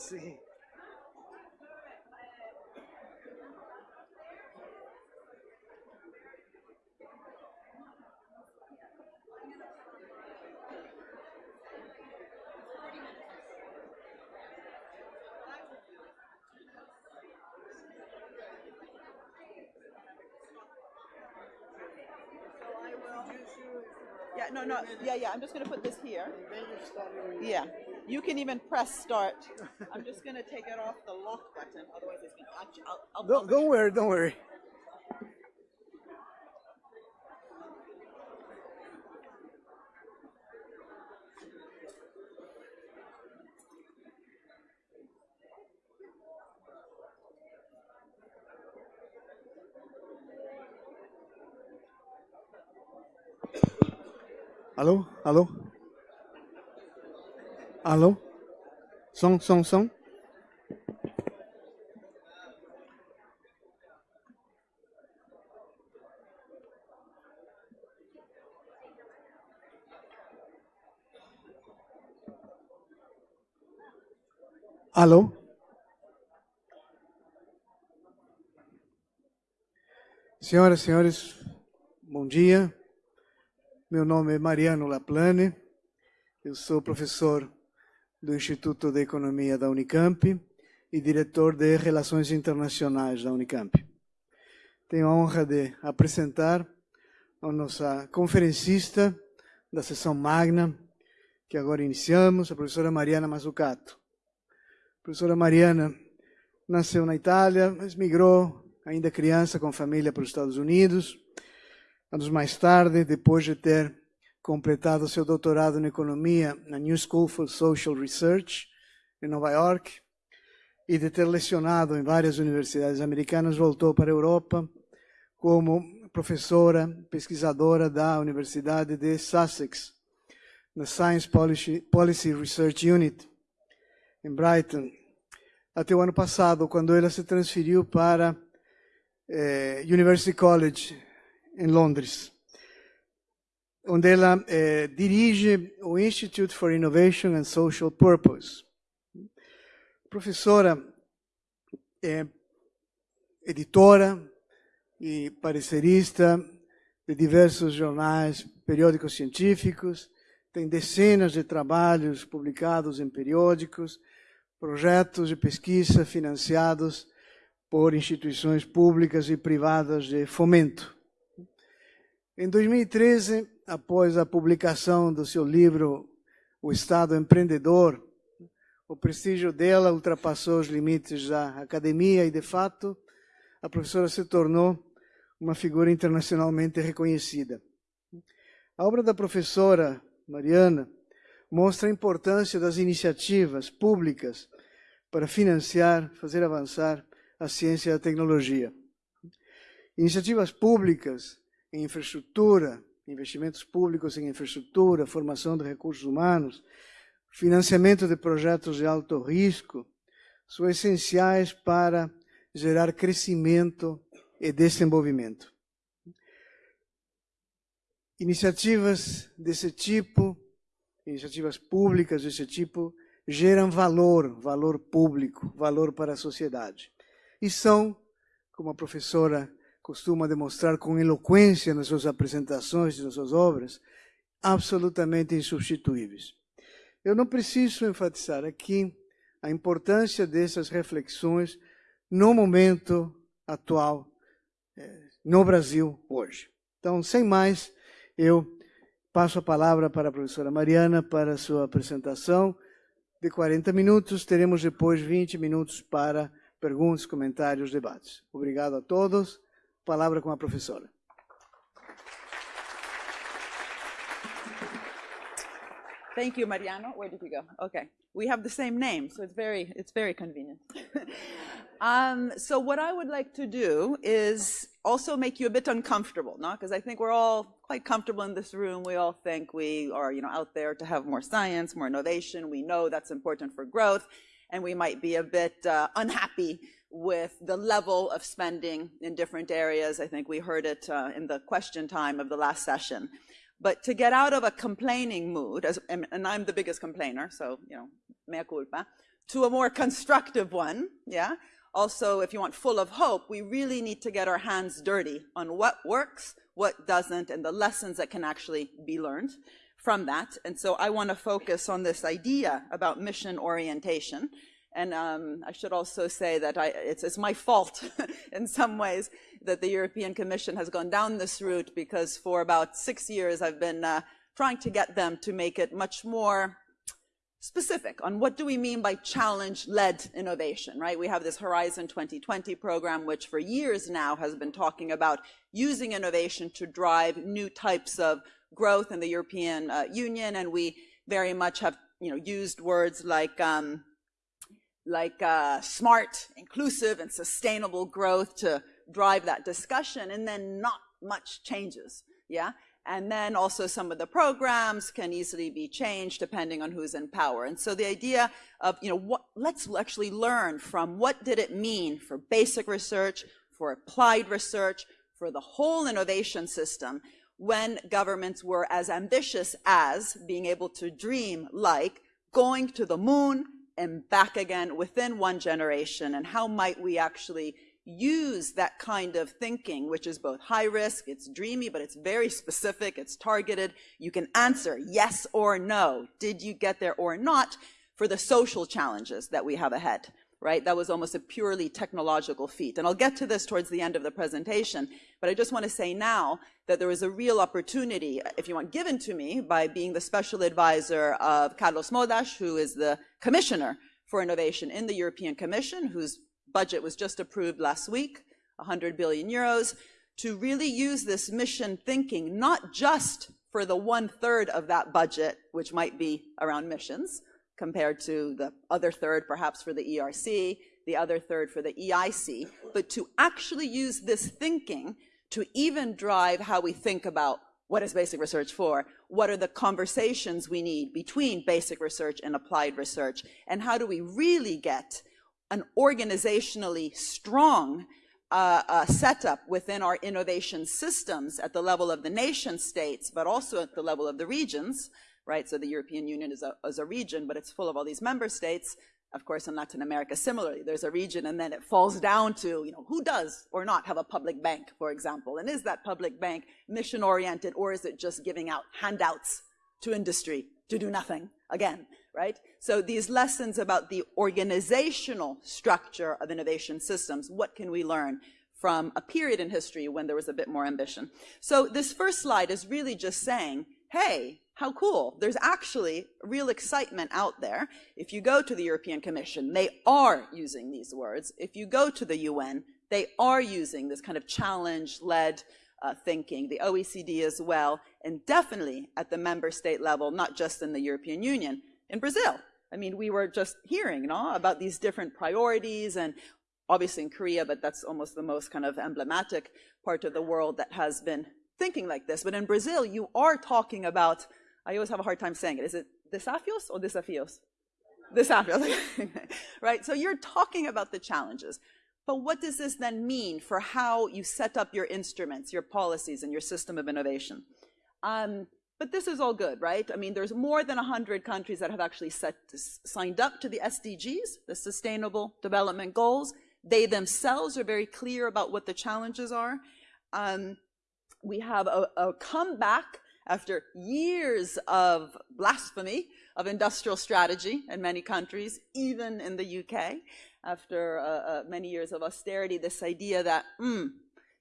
Sim. Yeah, no, no, yeah, yeah, I'm just gonna put this here. Yeah, you can even press start. I'm just gonna take it off the lock button, otherwise it's gonna, I'll- I'll, I'll. Don't, don't worry, don't worry. Alô? Alô? Alô? Som, som, som. Alô? Senhoras e senhores, bom dia. Meu nome é Mariano Laplane, eu sou professor do Instituto de Economia da Unicamp e diretor de Relações Internacionais da Unicamp. Tenho a honra de apresentar a nossa conferencista da sessão magna, que agora iniciamos, a professora Mariana Mazzucato. A professora Mariana nasceu na Itália, mas migrou ainda criança com família para os Estados Unidos. Anos mais tarde, depois de ter completado seu doutorado em economia na New School for Social Research em Nova York e de ter lecionado em várias universidades americanas, voltou para a Europa como professora pesquisadora da Universidade de Sussex, na Science Policy, Policy Research Unit, em Brighton, até o ano passado, quando ela se transferiu para eh, University College, em Londres, onde ela eh, dirige o Institute for Innovation and Social Purpose. Professora, é editora e parecerista de diversos jornais, periódicos científicos, tem dezenas de trabalhos publicados em periódicos, projetos de pesquisa financiados por instituições públicas e privadas de fomento. Em 2013, após a publicação do seu livro O Estado Empreendedor, o prestígio dela ultrapassou os limites da academia e, de fato, a professora se tornou uma figura internacionalmente reconhecida. A obra da professora Mariana mostra a importância das iniciativas públicas para financiar, fazer avançar a ciência e a tecnologia. Iniciativas públicas em infraestrutura, investimentos públicos em infraestrutura, formação de recursos humanos, financiamento de projetos de alto risco, são essenciais para gerar crescimento e desenvolvimento. Iniciativas desse tipo, iniciativas públicas desse tipo, geram valor, valor público, valor para a sociedade. E são, como a professora costuma demonstrar com eloquência nas suas apresentações e nas suas obras, absolutamente insubstituíveis. Eu não preciso enfatizar aqui a importância dessas reflexões no momento atual no Brasil hoje. Então, sem mais, eu passo a palavra para a professora Mariana para a sua apresentação de 40 minutos. Teremos depois 20 minutos para perguntas, comentários, debates. Obrigado a todos. Palavra com a professora. Thank you, Mariano. Where did you go? Okay. We have the same name, so it's very, it's very convenient. um, so what I would like to do is also make you a bit uncomfortable, no? Because I think we're all quite comfortable in this room. We all think we are, you know, out there to have more science, more innovation. We know that's important for growth, and we might be a bit uh, unhappy with the level of spending in different areas. I think we heard it uh, in the question time of the last session. But to get out of a complaining mood, as, and, and I'm the biggest complainer, so, you know, mea culpa, to a more constructive one, yeah? Also, if you want full of hope, we really need to get our hands dirty on what works, what doesn't, and the lessons that can actually be learned from that. And so I want to focus on this idea about mission orientation. And um, I should also say that I, it's, it's, my fault in some ways that the European Commission has gone down this route because for about six years I've been uh, trying to get them to make it much more specific on what do we mean by challenge-led innovation, right? We have this Horizon 2020 program, which for years now has been talking about using innovation to drive new types of growth in the European uh, Union, and we very much have, you know, used words like um, like uh, smart, inclusive, and sustainable growth to drive that discussion, and then not much changes, yeah? And then also some of the programs can easily be changed depending on who's in power. And so the idea of, you know, what, let's actually learn from what did it mean for basic research, for applied research, for the whole innovation system when governments were as ambitious as being able to dream like going to the moon and back again within one generation and how might we actually use that kind of thinking, which is both high risk, it's dreamy, but it's very specific, it's targeted. You can answer yes or no. Did you get there or not for the social challenges that we have ahead, right? That was almost a purely technological feat. And I'll get to this towards the end of the presentation, but I just want to say now that there is a real opportunity, if you want, given to me by being the special advisor of Carlos Moedas, who is the commissioner for innovation in the European Commission, who's budget was just approved last week, 100 billion euros, to really use this mission thinking, not just for the one third of that budget, which might be around missions, compared to the other third perhaps for the ERC, the other third for the EIC, but to actually use this thinking to even drive how we think about what is basic research for? What are the conversations we need between basic research and applied research? And how do we really get an organizationally strong uh, uh, setup within our innovation systems at the level of the nation states, but also at the level of the regions, right? So the European Union is a, is a region, but it's full of all these member states. Of course, in Latin America, similarly, there's a region and then it falls down to, you know, who does or not have a public bank, for example? And is that public bank mission oriented or is it just giving out handouts to industry to do nothing again? right? So these lessons about the organizational structure of innovation systems, what can we learn from a period in history when there was a bit more ambition? So this first slide is really just saying, hey, how cool. There's actually real excitement out there. If you go to the European Commission, they are using these words. If you go to the UN, they are using this kind of challenge-led uh, thinking, the OECD as well, and definitely at the member state level, not just in the European Union in Brazil. I mean, we were just hearing no, about these different priorities and obviously in Korea, but that's almost the most kind of emblematic part of the world that has been thinking like this. But in Brazil, you are talking about, I always have a hard time saying it. Is it desafios or desafios? Desafios, right? So you're talking about the challenges. But what does this then mean for how you set up your instruments, your policies, and your system of innovation? Um, but this is all good, right? I mean, there's more than 100 countries that have actually set, signed up to the SDGs, the Sustainable Development Goals. They themselves are very clear about what the challenges are. Um, we have a, a comeback after years of blasphemy of industrial strategy in many countries, even in the UK, after uh, uh, many years of austerity, this idea that, mm,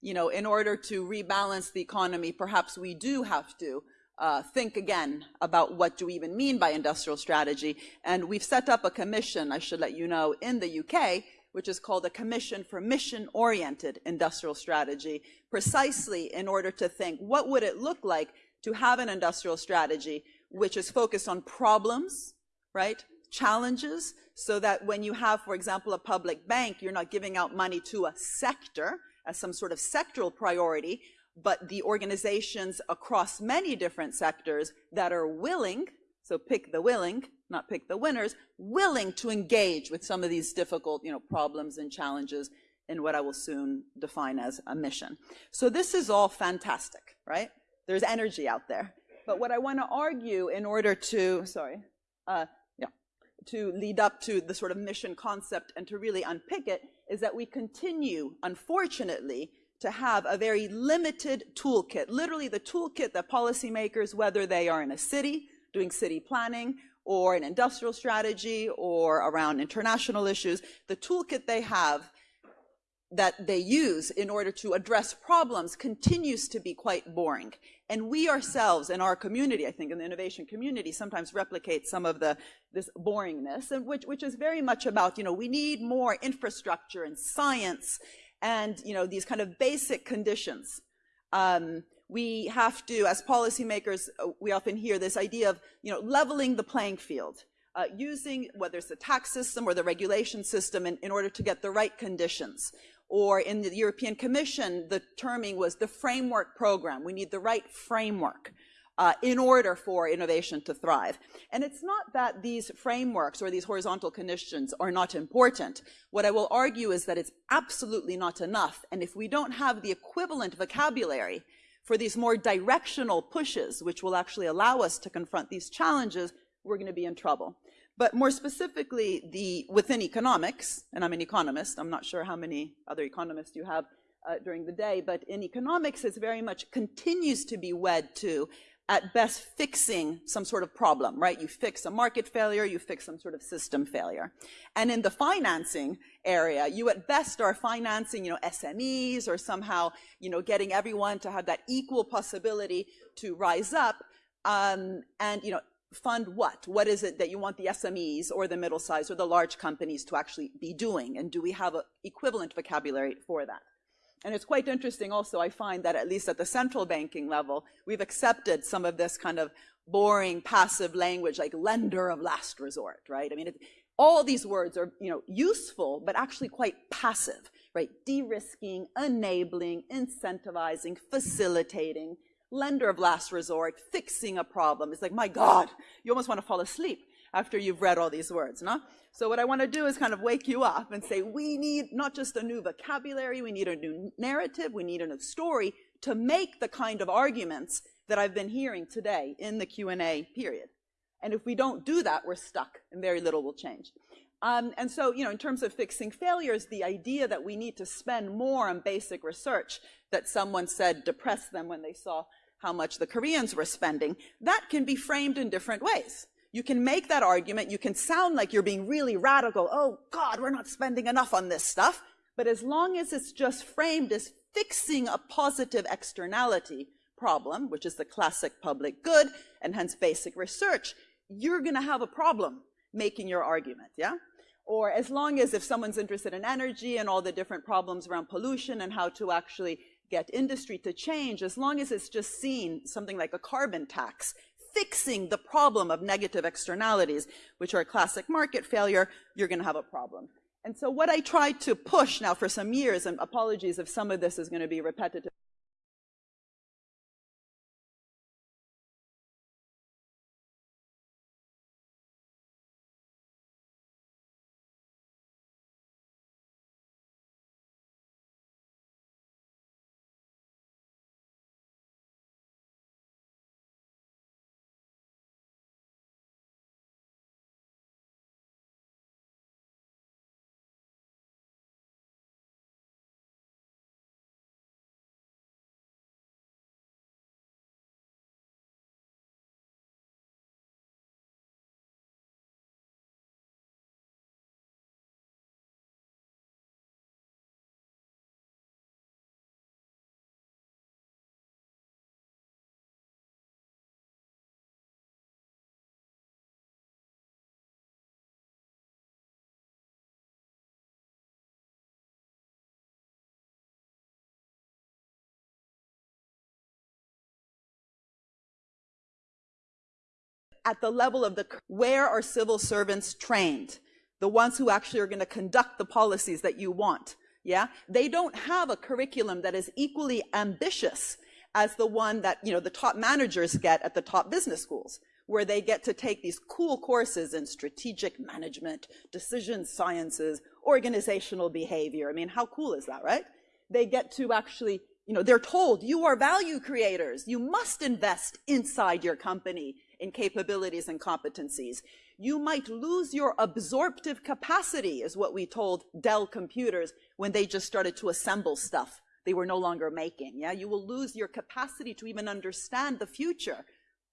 you know, in order to rebalance the economy, perhaps we do have to uh, think again about what do we even mean by industrial strategy. And we've set up a commission, I should let you know, in the UK, which is called a Commission for Mission-Oriented Industrial Strategy, precisely in order to think what would it look like to have an industrial strategy which is focused on problems, right, challenges, so that when you have, for example, a public bank, you're not giving out money to a sector as some sort of sectoral priority, but the organizations across many different sectors that are willing, so pick the willing, not pick the winners, willing to engage with some of these difficult you know, problems and challenges in what I will soon define as a mission. So this is all fantastic, right? There's energy out there. But what I want to argue in order to, sorry, uh, yeah, to lead up to the sort of mission concept and to really unpick it is that we continue, unfortunately, to have a very limited toolkit, literally the toolkit that policymakers, whether they are in a city doing city planning or an industrial strategy or around international issues, the toolkit they have that they use in order to address problems continues to be quite boring. And we ourselves in our community, I think in the innovation community, sometimes replicate some of the this boringness, and which, which is very much about, you know, we need more infrastructure and science and, you know, these kind of basic conditions. Um, we have to, as policymakers, uh, we often hear this idea of, you know, leveling the playing field. Uh, using whether it's the tax system or the regulation system in, in order to get the right conditions or in the European Commission, the terming was the framework program. We need the right framework uh, in order for innovation to thrive. And it's not that these frameworks or these horizontal conditions are not important. What I will argue is that it's absolutely not enough. And if we don't have the equivalent vocabulary for these more directional pushes, which will actually allow us to confront these challenges, we're going to be in trouble. But more specifically, the within economics, and I'm an economist, I'm not sure how many other economists you have uh, during the day, but in economics, it's very much continues to be wed to, at best, fixing some sort of problem, right? You fix a market failure, you fix some sort of system failure. And in the financing area, you at best are financing, you know, SMEs or somehow, you know, getting everyone to have that equal possibility to rise up. Um, and, you know, fund what? What is it that you want the SMEs or the middle size or the large companies to actually be doing? And do we have an equivalent vocabulary for that? And it's quite interesting also, I find that at least at the central banking level, we've accepted some of this kind of boring, passive language like lender of last resort, right? I mean, all these words are, you know, useful, but actually quite passive, right? De-risking, enabling, incentivizing, facilitating, lender of last resort, fixing a problem. It's like, my God, you almost want to fall asleep after you've read all these words, no? So what I want to do is kind of wake you up and say, we need not just a new vocabulary, we need a new narrative, we need a new story to make the kind of arguments that I've been hearing today in the Q&A period. And if we don't do that, we're stuck and very little will change. Um, and so, you know, in terms of fixing failures, the idea that we need to spend more on basic research that someone said depressed them when they saw how much the Koreans were spending, that can be framed in different ways. You can make that argument, you can sound like you're being really radical, oh God, we're not spending enough on this stuff, but as long as it's just framed as fixing a positive externality problem, which is the classic public good, and hence basic research, you're gonna have a problem making your argument, yeah? Or as long as if someone's interested in energy and all the different problems around pollution and how to actually get industry to change as long as it's just seen something like a carbon tax fixing the problem of negative externalities, which are classic market failure, you're going to have a problem. And so what I tried to push now for some years, and apologies if some of this is going to be repetitive, at the level of the, where are civil servants trained? The ones who actually are going to conduct the policies that you want. Yeah. They don't have a curriculum that is equally ambitious as the one that, you know, the top managers get at the top business schools, where they get to take these cool courses in strategic management, decision sciences, organizational behavior. I mean, how cool is that, right? They get to actually, you know, they're told you are value creators. You must invest inside your company in capabilities and competencies. You might lose your absorptive capacity, is what we told Dell computers when they just started to assemble stuff they were no longer making. Yeah, you will lose your capacity to even understand the future,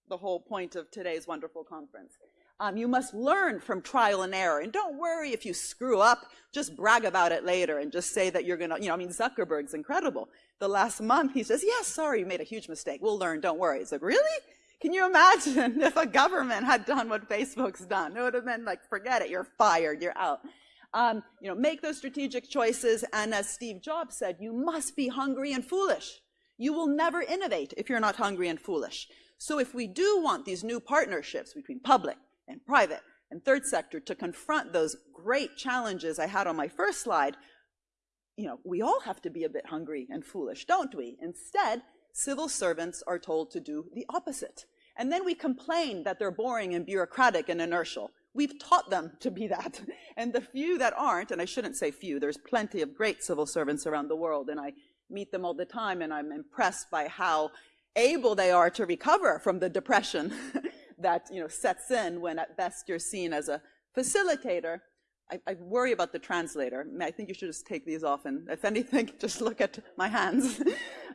the whole point of today's wonderful conference. Um, you must learn from trial and error. And don't worry if you screw up, just brag about it later and just say that you're to, you know, I mean, Zuckerberg's incredible. The last month, he says, yes, sorry, you made a huge mistake. We'll learn, don't worry. It's like, really? Can you imagine if a government had done what Facebook's done? It would have been like, forget it, you're fired, you're out. Um, you know, make those strategic choices. And as Steve Jobs said, you must be hungry and foolish. You will never innovate if you're not hungry and foolish. So if we do want these new partnerships between public and private and third sector to confront those great challenges I had on my first slide, you know, we all have to be a bit hungry and foolish, don't we? Instead, civil servants are told to do the opposite. And then we complain that they're boring and bureaucratic and inertial. We've taught them to be that. And the few that aren't, and I shouldn't say few, there's plenty of great civil servants around the world, and I meet them all the time, and I'm impressed by how able they are to recover from the depression that you know sets in when at best you're seen as a facilitator. I, I, worry about the translator. I think you should just take these off, and if anything, just look at my hands.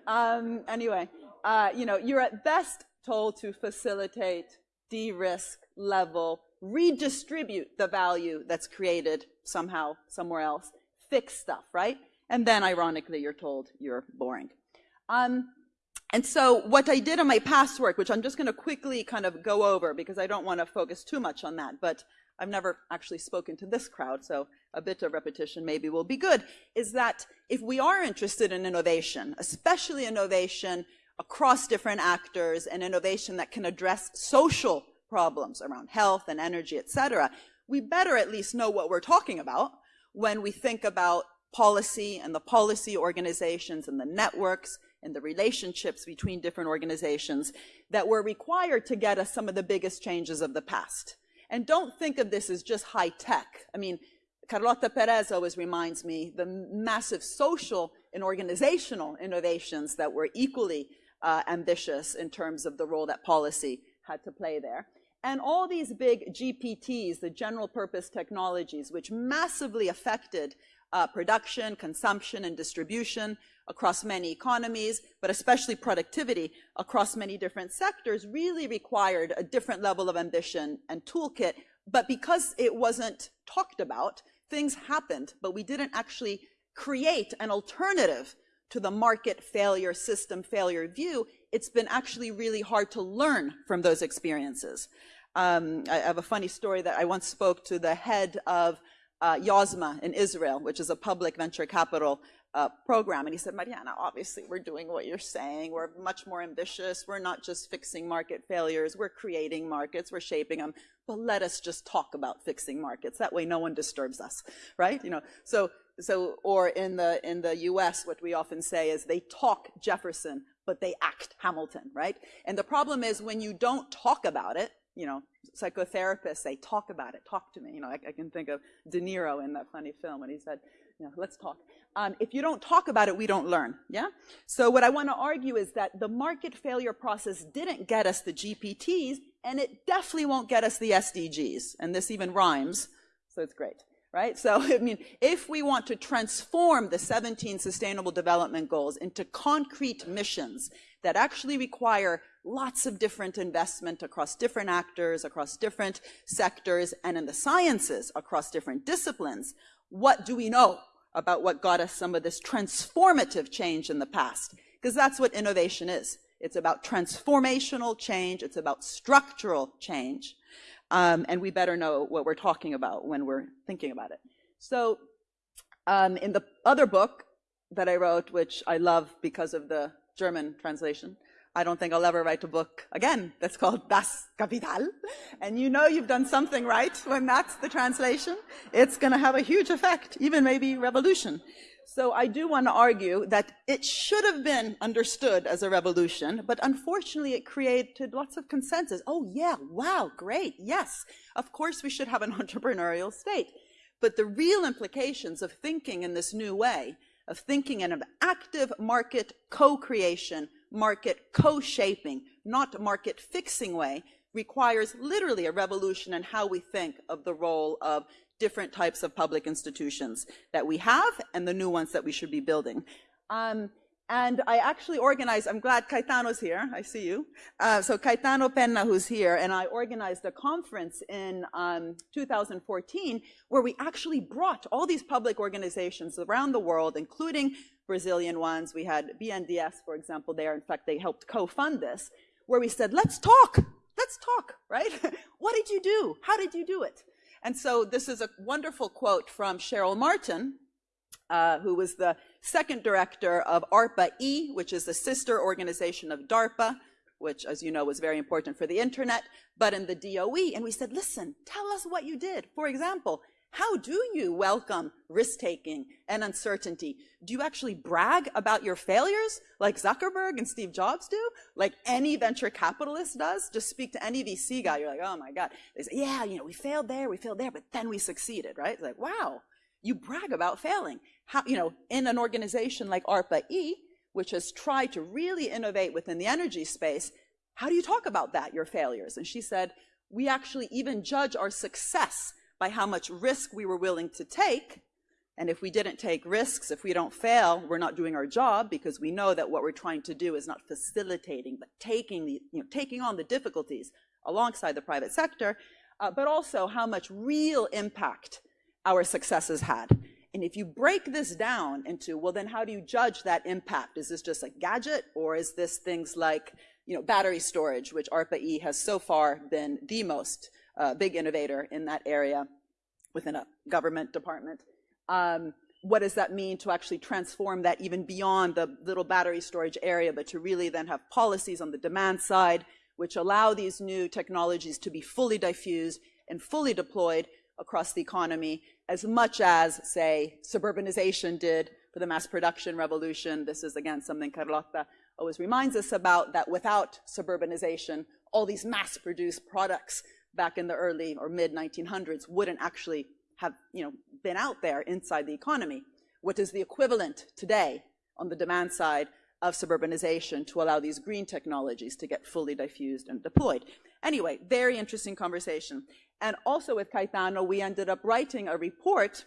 Um, anyway, uh, you know, you're at best told to facilitate, de-risk, level, redistribute the value that's created somehow somewhere else, fix stuff, right? And then ironically, you're told you're boring. Um, and so what I did on my past work, which I'm just going to quickly kind of go over because I don't want to focus too much on that, but I've never actually spoken to this crowd, so a bit of repetition maybe will be good, is that if we are interested in innovation, especially innovation across different actors and innovation that can address social problems around health and energy, et cetera, we better at least know what we're talking about when we think about policy and the policy organizations and the networks and the relationships between different organizations that were required to get us some of the biggest changes of the past. And don't think of this as just high tech. I mean, Carlota Perez always reminds me the massive social and organizational innovations that were equally uh, ambitious in terms of the role that policy had to play there. And all these big GPTs, the general purpose technologies, which massively affected uh, production, consumption, and distribution across many economies, but especially productivity across many different sectors, really required a different level of ambition and toolkit. But because it wasn't talked about, things happened, but we didn't actually create an alternative to the market failure, system failure view, it's been actually really hard to learn from those experiences. Um, I have a funny story that I once spoke to the head of uh, Yozma in Israel, which is a public venture capital Uh, program. And he said, Mariana, obviously we're doing what you're saying. We're much more ambitious. We're not just fixing market failures. We're creating markets. We're shaping them. But let us just talk about fixing markets. That way no one disturbs us, right? You know, so, so, or in the, in the US, what we often say is they talk Jefferson, but they act Hamilton, right? And the problem is when you don't talk about it, you know, psychotherapists say, talk about it, talk to me. You know, I, I can think of De Niro in that funny film when he said, you know, let's talk. Um, if you don't talk about it, we don't learn, yeah? So what I want to argue is that the market failure process didn't get us the GPTs, and it definitely won't get us the SDGs. And this even rhymes, so it's great, right? So, I mean, if we want to transform the 17 Sustainable Development Goals into concrete missions that actually require lots of different investment across different actors, across different sectors, and in the sciences, across different disciplines, what do we know about what got us some of this transformative change in the past? Because that's what innovation is. It's about transformational change. It's about structural change. Um, and we better know what we're talking about when we're thinking about it. So um, in the other book that I wrote, which I love because of the German translation, I don't think I'll ever write a book again that's called Das Kapital. And you know you've done something right when that's the translation. It's going to have a huge effect, even maybe revolution. So I do want to argue that it should have been understood as a revolution, but unfortunately it created lots of consensus. Oh yeah, wow, great, yes. Of course we should have an entrepreneurial state. But the real implications of thinking in this new way, of thinking in an active market co-creation market co-shaping, not market fixing way, requires literally a revolution in how we think of the role of different types of public institutions that we have and the new ones that we should be building. Um, and I actually organized, I'm glad Caetano's here, I see you. Uh, so Caetano Penna, who's here, and I organized a conference in um, 2014 where we actually brought all these public organizations around the world, including Brazilian ones. We had BNDES, for example, there. In fact, they helped co-fund this, where we said, let's talk, let's talk, right? what did you do? How did you do it? And so this is a wonderful quote from Cheryl Martin, uh, who was the second director of ARPA-E, which is the sister organization of DARPA, which, as you know, was very important for the internet, but in the DOE. And we said, listen, tell us what you did. For example, how do you welcome risk-taking and uncertainty? Do you actually brag about your failures like Zuckerberg and Steve Jobs do? Like any venture capitalist does? Just speak to any VC guy, you're like, oh my God. They say, yeah, you know, we failed there, we failed there, but then we succeeded, right? It's like, wow, you brag about failing. How, you know, in an organization like ARPA-E, which has tried to really innovate within the energy space, how do you talk about that, your failures? And she said, we actually even judge our success by how much risk we were willing to take. And if we didn't take risks, if we don't fail, we're not doing our job because we know that what we're trying to do is not facilitating, but taking, the, you know, taking on the difficulties alongside the private sector, uh, but also how much real impact our successes had. And if you break this down into, well, then how do you judge that impact? Is this just a gadget or is this things like, you know, battery storage, which ARPA-E has so far been the most uh, big innovator in that area within a government department. Um, what does that mean to actually transform that even beyond the little battery storage area, but to really then have policies on the demand side, which allow these new technologies to be fully diffused and fully deployed across the economy as much as, say, suburbanization did for the mass production revolution. This is, again, something Carlotta always reminds us about, that without suburbanization, all these mass-produced products back in the early or mid-1900s wouldn't actually have you know, been out there inside the economy. What is the equivalent today on the demand side of suburbanization to allow these green technologies to get fully diffused and deployed. Anyway, very interesting conversation. And also with Caetano, we ended up writing a report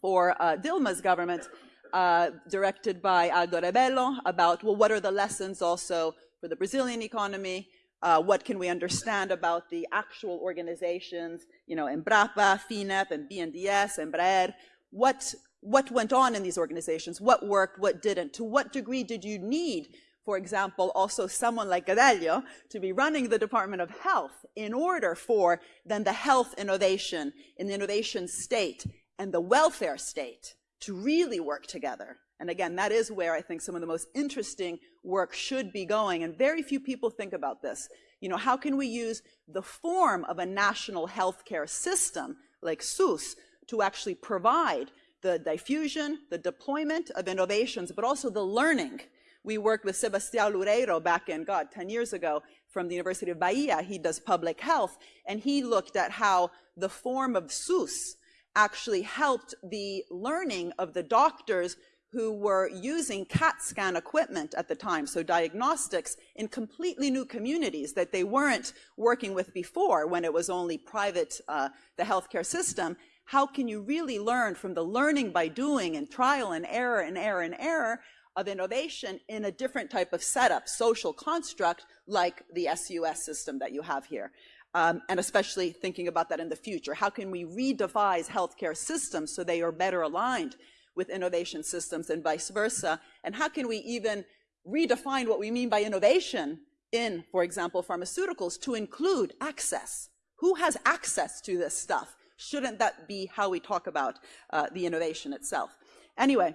for uh, Dilma's government uh, directed by Aldo Rebelo about, well, what are the lessons also for the Brazilian economy? Uh, what can we understand about the actual organizations, you know, Embrapa, FINEP, and BNDES, Embraer? What, what went on in these organizations? What worked, what didn't? To what degree did you need for example, also someone like Gadelha to be running the Department of Health in order for then the health innovation in the innovation state and the welfare state to really work together. And again, that is where I think some of the most interesting work should be going. And very few people think about this. You know, how can we use the form of a national healthcare system like SUS to actually provide the diffusion, the deployment of innovations, but also the learning we worked with Sebastião Loureiro back in, God, 10 years ago from the University of Bahia. He does public health, and he looked at how the form of SUS actually helped the learning of the doctors who were using CAT scan equipment at the time, so diagnostics, in completely new communities that they weren't working with before when it was only private, uh, the healthcare system. How can you really learn from the learning by doing and trial and error and error and error of innovation in a different type of setup, social construct, like the SUS system that you have here. Um, and especially thinking about that in the future. How can we redevise healthcare systems so they are better aligned with innovation systems and vice versa? And how can we even redefine what we mean by innovation in, for example, pharmaceuticals to include access? Who has access to this stuff? Shouldn't that be how we talk about uh, the innovation itself? Anyway,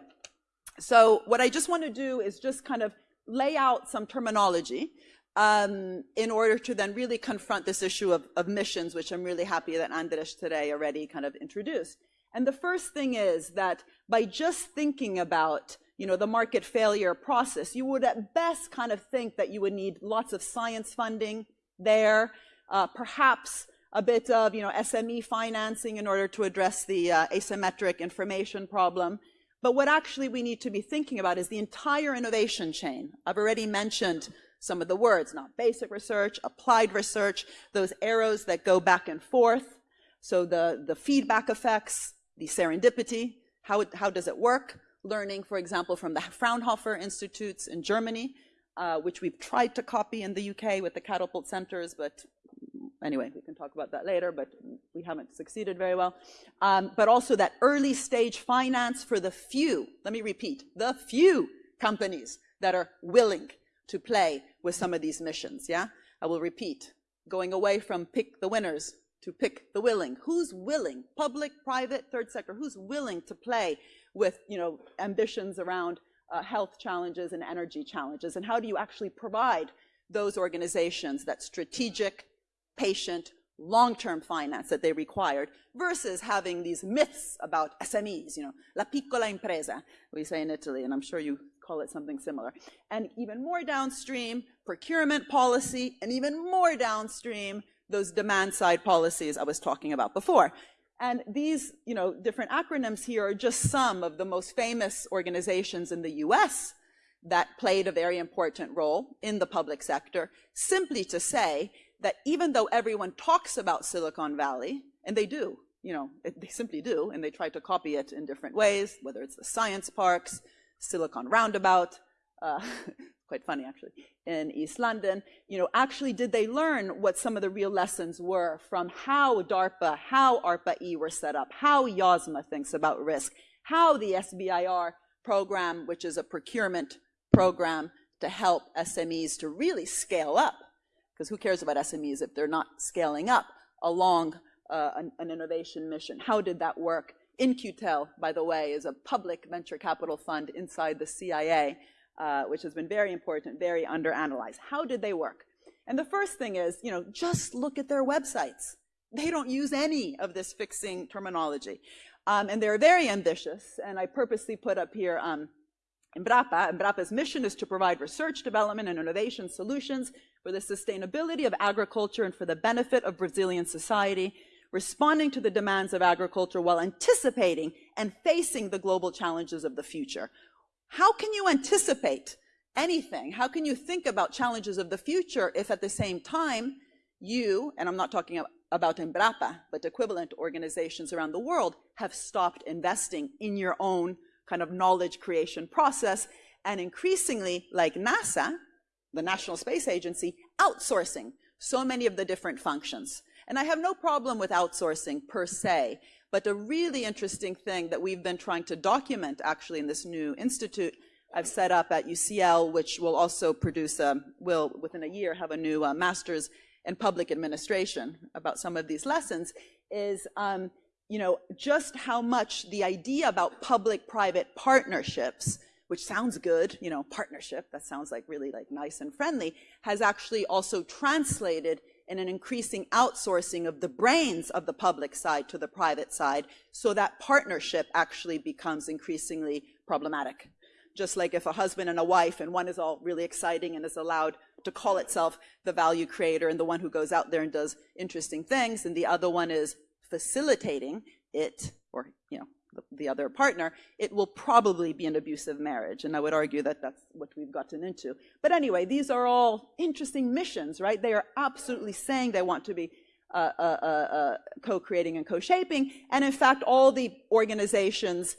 so what I just want to do is just kind of lay out some terminology um, in order to then really confront this issue of, of missions, which I'm really happy that Andres today already kind of introduced. And the first thing is that by just thinking about you know, the market failure process, you would at best kind of think that you would need lots of science funding there, uh, perhaps a bit of you know, SME financing in order to address the uh, asymmetric information problem. But what actually we need to be thinking about is the entire innovation chain. I've already mentioned some of the words, not basic research, applied research, those arrows that go back and forth. So the, the feedback effects, the serendipity, how, it, how does it work? Learning, for example, from the Fraunhofer Institutes in Germany, uh, which we've tried to copy in the UK with the catapult centers, but anyway, we can talk about that later, but we haven't succeeded very well. Um, but also that early stage finance for the few, let me repeat, the few companies that are willing to play with some of these missions, yeah? I will repeat, going away from pick the winners to pick the willing. Who's willing, public, private, third sector, who's willing to play with, you know, ambitions around uh, health challenges and energy challenges? And how do you actually provide those organizations that strategic, patient, long-term finance that they required versus having these myths about SMEs, you know, la piccola impresa, we say in Italy, and I'm sure you call it something similar. And even more downstream, procurement policy, and even more downstream, those demand side policies I was talking about before. And these, you know, different acronyms here are just some of the most famous organizations in the US that played a very important role in the public sector, simply to say that even though everyone talks about Silicon Valley, and they do, you know, they simply do, and they try to copy it in different ways, whether it's the science parks, Silicon Roundabout, uh, quite funny actually, in East London, you know, actually did they learn what some of the real lessons were from how DARPA, how ARPA-E were set up, how Yozma thinks about risk, how the SBIR program, which is a procurement program to help SMEs to really scale up because who cares about SMEs if they're not scaling up along uh, an, an, innovation mission? How did that work? In-Q-Tel, by the way, is a public venture capital fund inside the CIA, uh, which has been very important, very underanalyzed. How did they work? And the first thing is, you know, just look at their websites. They don't use any of this fixing terminology. Um, and they're very ambitious, and I purposely put up here um, Embrapa. Embrapa's mission is to provide research, development, and innovation solutions for the sustainability of agriculture and for the benefit of Brazilian society, responding to the demands of agriculture while anticipating and facing the global challenges of the future. How can you anticipate anything? How can you think about challenges of the future if at the same time you, and I'm not talking about Embrapa, but equivalent organizations around the world, have stopped investing in your own kind of knowledge creation process and increasingly, like NASA, the National Space Agency, outsourcing so many of the different functions. And I have no problem with outsourcing per se, but a really interesting thing that we've been trying to document actually in this new institute I've set up at UCL, which will also produce, a, will within a year have a new uh, master's in public administration about some of these lessons, is um, you know, just how much the idea about public-private partnerships which sounds good, you know, partnership, that sounds like really like nice and friendly, has actually also translated in an increasing outsourcing of the brains of the public side to the private side, so that partnership actually becomes increasingly problematic. Just like if a husband and a wife, and one is all really exciting and is allowed to call itself the value creator and the one who goes out there and does interesting things, and the other one is facilitating it, or, you know, the other partner, it will probably be an abusive marriage. And I would argue that that's what we've gotten into. But anyway, these are all interesting missions, right? They are absolutely saying they want to be uh, uh, uh, uh co-creating and co-shaping. And in fact, all the organizations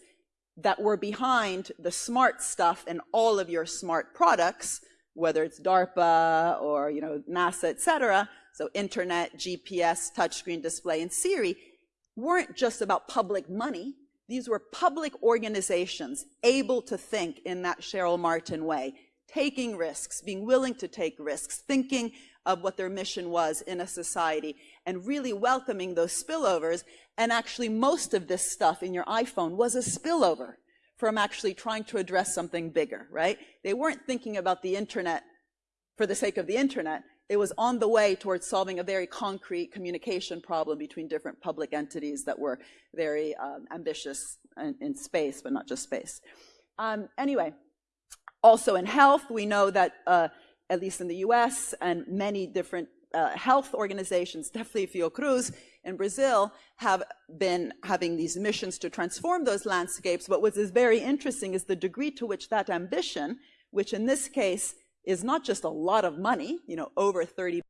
that were behind the smart stuff and all of your smart products, whether it's DARPA or you know NASA, et cetera, so internet, GPS, touchscreen display, and Siri, weren't just about public money. These were public organizations able to think in that Cheryl Martin way, taking risks, being willing to take risks, thinking of what their mission was in a society, and really welcoming those spillovers. And actually, most of this stuff in your iPhone was a spillover from actually trying to address something bigger, right? They weren't thinking about the internet for the sake of the internet it was on the way towards solving a very concrete communication problem between different public entities that were very um, ambitious in, in, space, but not just space. Um, anyway, also in health, we know that uh, at least in the US and many different uh, health organizations, definitely Fiocruz in Brazil, have been having these missions to transform those landscapes. But what is very interesting is the degree to which that ambition, which in this case is not just a lot of money, you know, over 30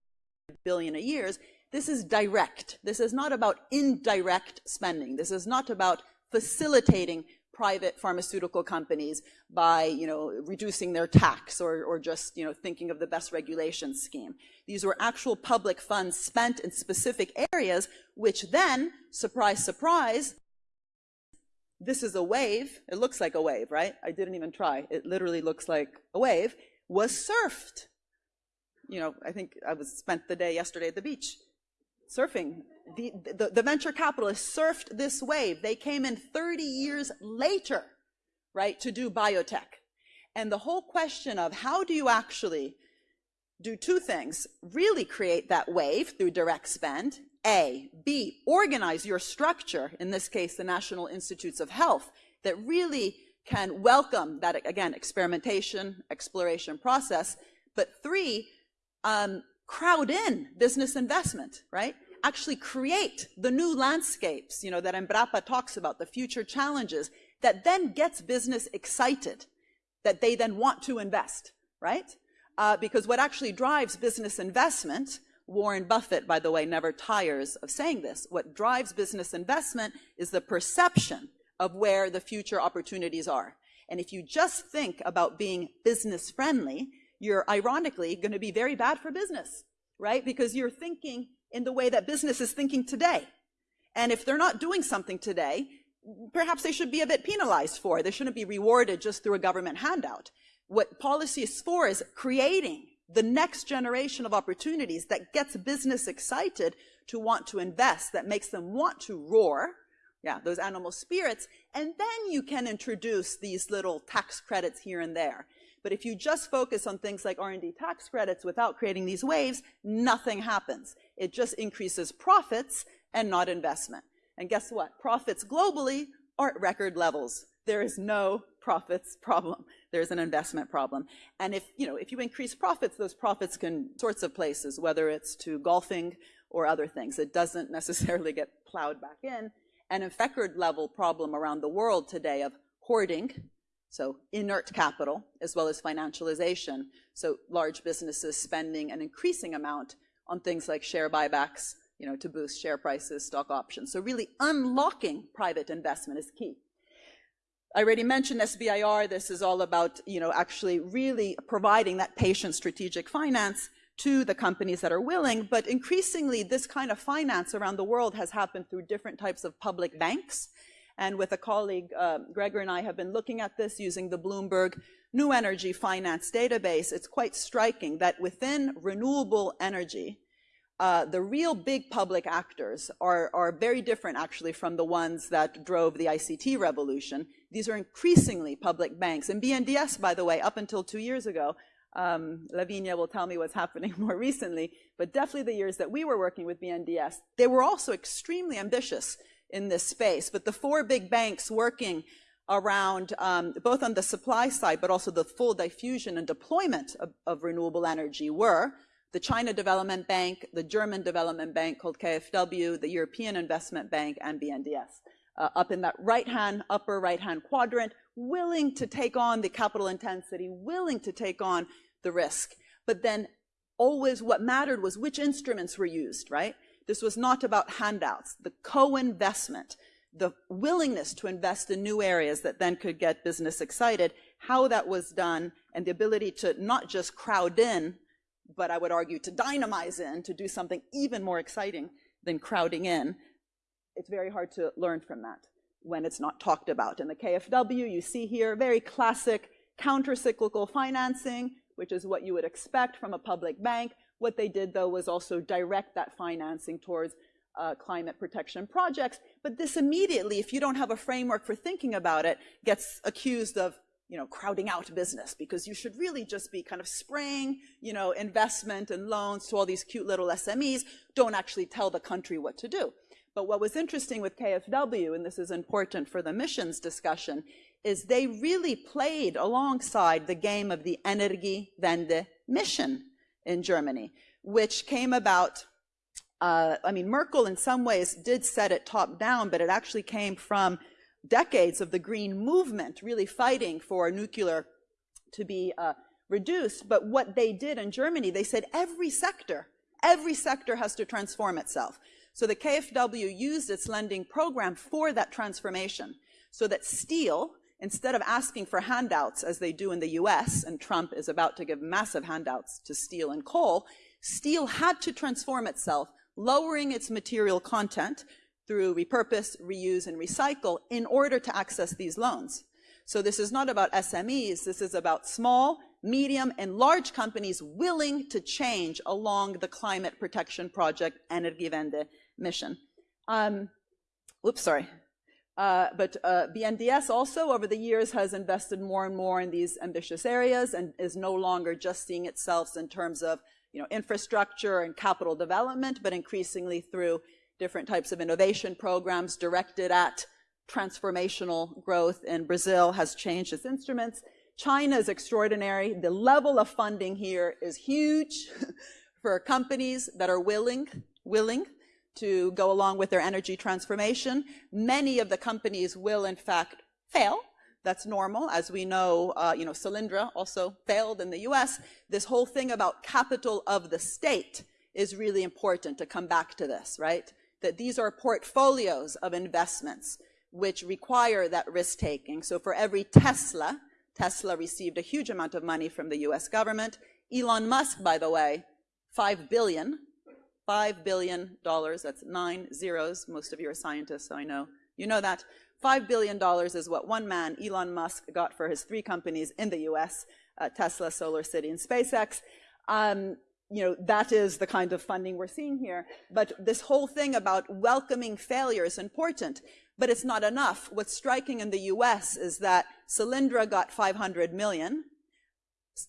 billion a year, this is direct. This is not about indirect spending. This is not about facilitating private pharmaceutical companies by you know, reducing their tax or, or just you know, thinking of the best regulation scheme. These were actual public funds spent in specific areas, which then, surprise, surprise, this is a wave. It looks like a wave, right? I didn't even try. It literally looks like a wave, was surfed. You know, I think I was spent the day yesterday at the beach surfing. The, the, the, venture capitalists surfed this wave. They came in 30 years later, right, to do biotech. And the whole question of how do you actually do two things, really create that wave through direct spend, A, B, organize your structure, in this case, the National Institutes of Health, that really can welcome that, again, experimentation, exploration process, but three, um, crowd in business investment, right? Actually create the new landscapes, you know, that Embrapa talks about, the future challenges, that then gets business excited, that they then want to invest, right? Uh, because what actually drives business investment, Warren Buffett, by the way, never tires of saying this, what drives business investment is the perception of where the future opportunities are. And if you just think about being business friendly, you're ironically going to be very bad for business, right? Because you're thinking in the way that business is thinking today. And if they're not doing something today, perhaps they should be a bit penalized for it. They shouldn't be rewarded just through a government handout. What policy is for is creating the next generation of opportunities that gets business excited to want to invest, that makes them want to roar, yeah, those animal spirits, and then you can introduce these little tax credits here and there. But if you just focus on things like R&D tax credits without creating these waves, nothing happens. It just increases profits and not investment. And guess what? Profits globally are at record levels. There is no profits problem. There's an investment problem. And if, you know, if you increase profits, those profits can sorts of places, whether it's to golfing or other things. It doesn't necessarily get plowed back in. And a record level problem around the world today of hoarding, so inert capital, as well as financialization. So large businesses spending an increasing amount on things like share buybacks, you know, to boost share prices, stock options. So really unlocking private investment is key. I already mentioned SBIR. This is all about, you know, actually really providing that patient strategic finance to the companies that are willing. But increasingly, this kind of finance around the world has happened through different types of public banks. And with a colleague, uh, Gregor and I have been looking at this using the Bloomberg New Energy Finance database. It's quite striking that within renewable energy, uh, the real big public actors are, are very different actually from the ones that drove the ICT revolution. These are increasingly public banks. And BNDES, by the way, up until two years ago, um, Lavinia will tell me what's happening more recently, but definitely the years that we were working with BNDES, they were also extremely ambitious in this space. But the four big banks working around um, both on the supply side, but also the full diffusion and deployment of, of, renewable energy were the China Development Bank, the German Development Bank called KfW, the European Investment Bank, and BNDES. Uh, up in that right-hand, upper right-hand quadrant, willing to take on the capital intensity, willing to take on the risk. But then always what mattered was which instruments were used, right? This was not about handouts, the co-investment, the willingness to invest in new areas that then could get business excited, how that was done, and the ability to not just crowd in, but I would argue to dynamize in, to do something even more exciting than crowding in. It's very hard to learn from that when it's not talked about. In the KfW, you see here very classic counter-cyclical financing, which is what you would expect from a public bank, what they did, though, was also direct that financing towards uh, climate protection projects. But this immediately, if you don't have a framework for thinking about it, gets accused of you know, crowding out business because you should really just be kind of spraying, you know, investment and loans to all these cute little SMEs, don't actually tell the country what to do. But what was interesting with KfW, and this is important for the missions discussion, is they really played alongside the game of the Energiewende mission in Germany, which came about uh, I mean, Merkel in some ways did set it top down, but it actually came from decades of the green movement really fighting for nuclear to be uh, reduced. But what they did in Germany, they said every sector, every sector has to transform itself. So the KfW used its lending program for that transformation so that steel, instead of asking for handouts as they do in the US, and Trump is about to give massive handouts to steel and coal, steel had to transform itself lowering its material content through repurpose, reuse, and recycle in order to access these loans. So this is not about SMEs, this is about small, medium, and large companies willing to change along the Climate Protection Project Energiewende mission. Um, oops, sorry. Uh, but uh, BNDES also over the years has invested more and more in these ambitious areas and is no longer just seeing itself in terms of you know, infrastructure and capital development, but increasingly through different types of innovation programs directed at transformational growth. And Brazil has changed its instruments. China is extraordinary. The level of funding here is huge for companies that are willing, willing to go along with their energy transformation. Many of the companies will, in fact, fail that's normal. As we know, uh, you know, Solyndra also failed in the US. This whole thing about capital of the state is really important to come back to this, right? That these are portfolios of investments which require that risk taking. So for every Tesla, Tesla received a huge amount of money from the US government. Elon Musk, by the way, five billion, five billion dollars, that's nine zeros. Most of you are scientists, so I know you know that. $5 billion is what one man, Elon Musk, got for his three companies in the US, uh, Tesla, SolarCity, and SpaceX. Um, you know, that is the kind of funding we're seeing here. But this whole thing about welcoming failure is important, but it's not enough. What's striking in the US is that Solyndra got 500 million,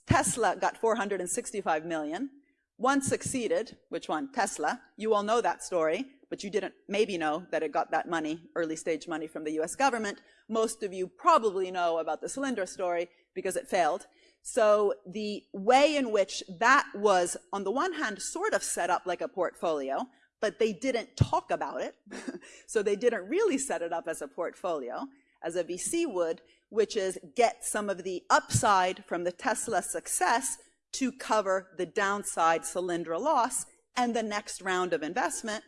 Tesla got 465 million, one succeeded, which one? Tesla. You all know that story but you didn't maybe know that it got that money, early stage money from the US government. Most of you probably know about the Solyndra story because it failed. So the way in which that was, on the one hand, sort of set up like a portfolio, but they didn't talk about it. so they didn't really set it up as a portfolio, as a VC would, which is get some of the upside from the Tesla success to cover the downside Solyndra loss and the next round of investment.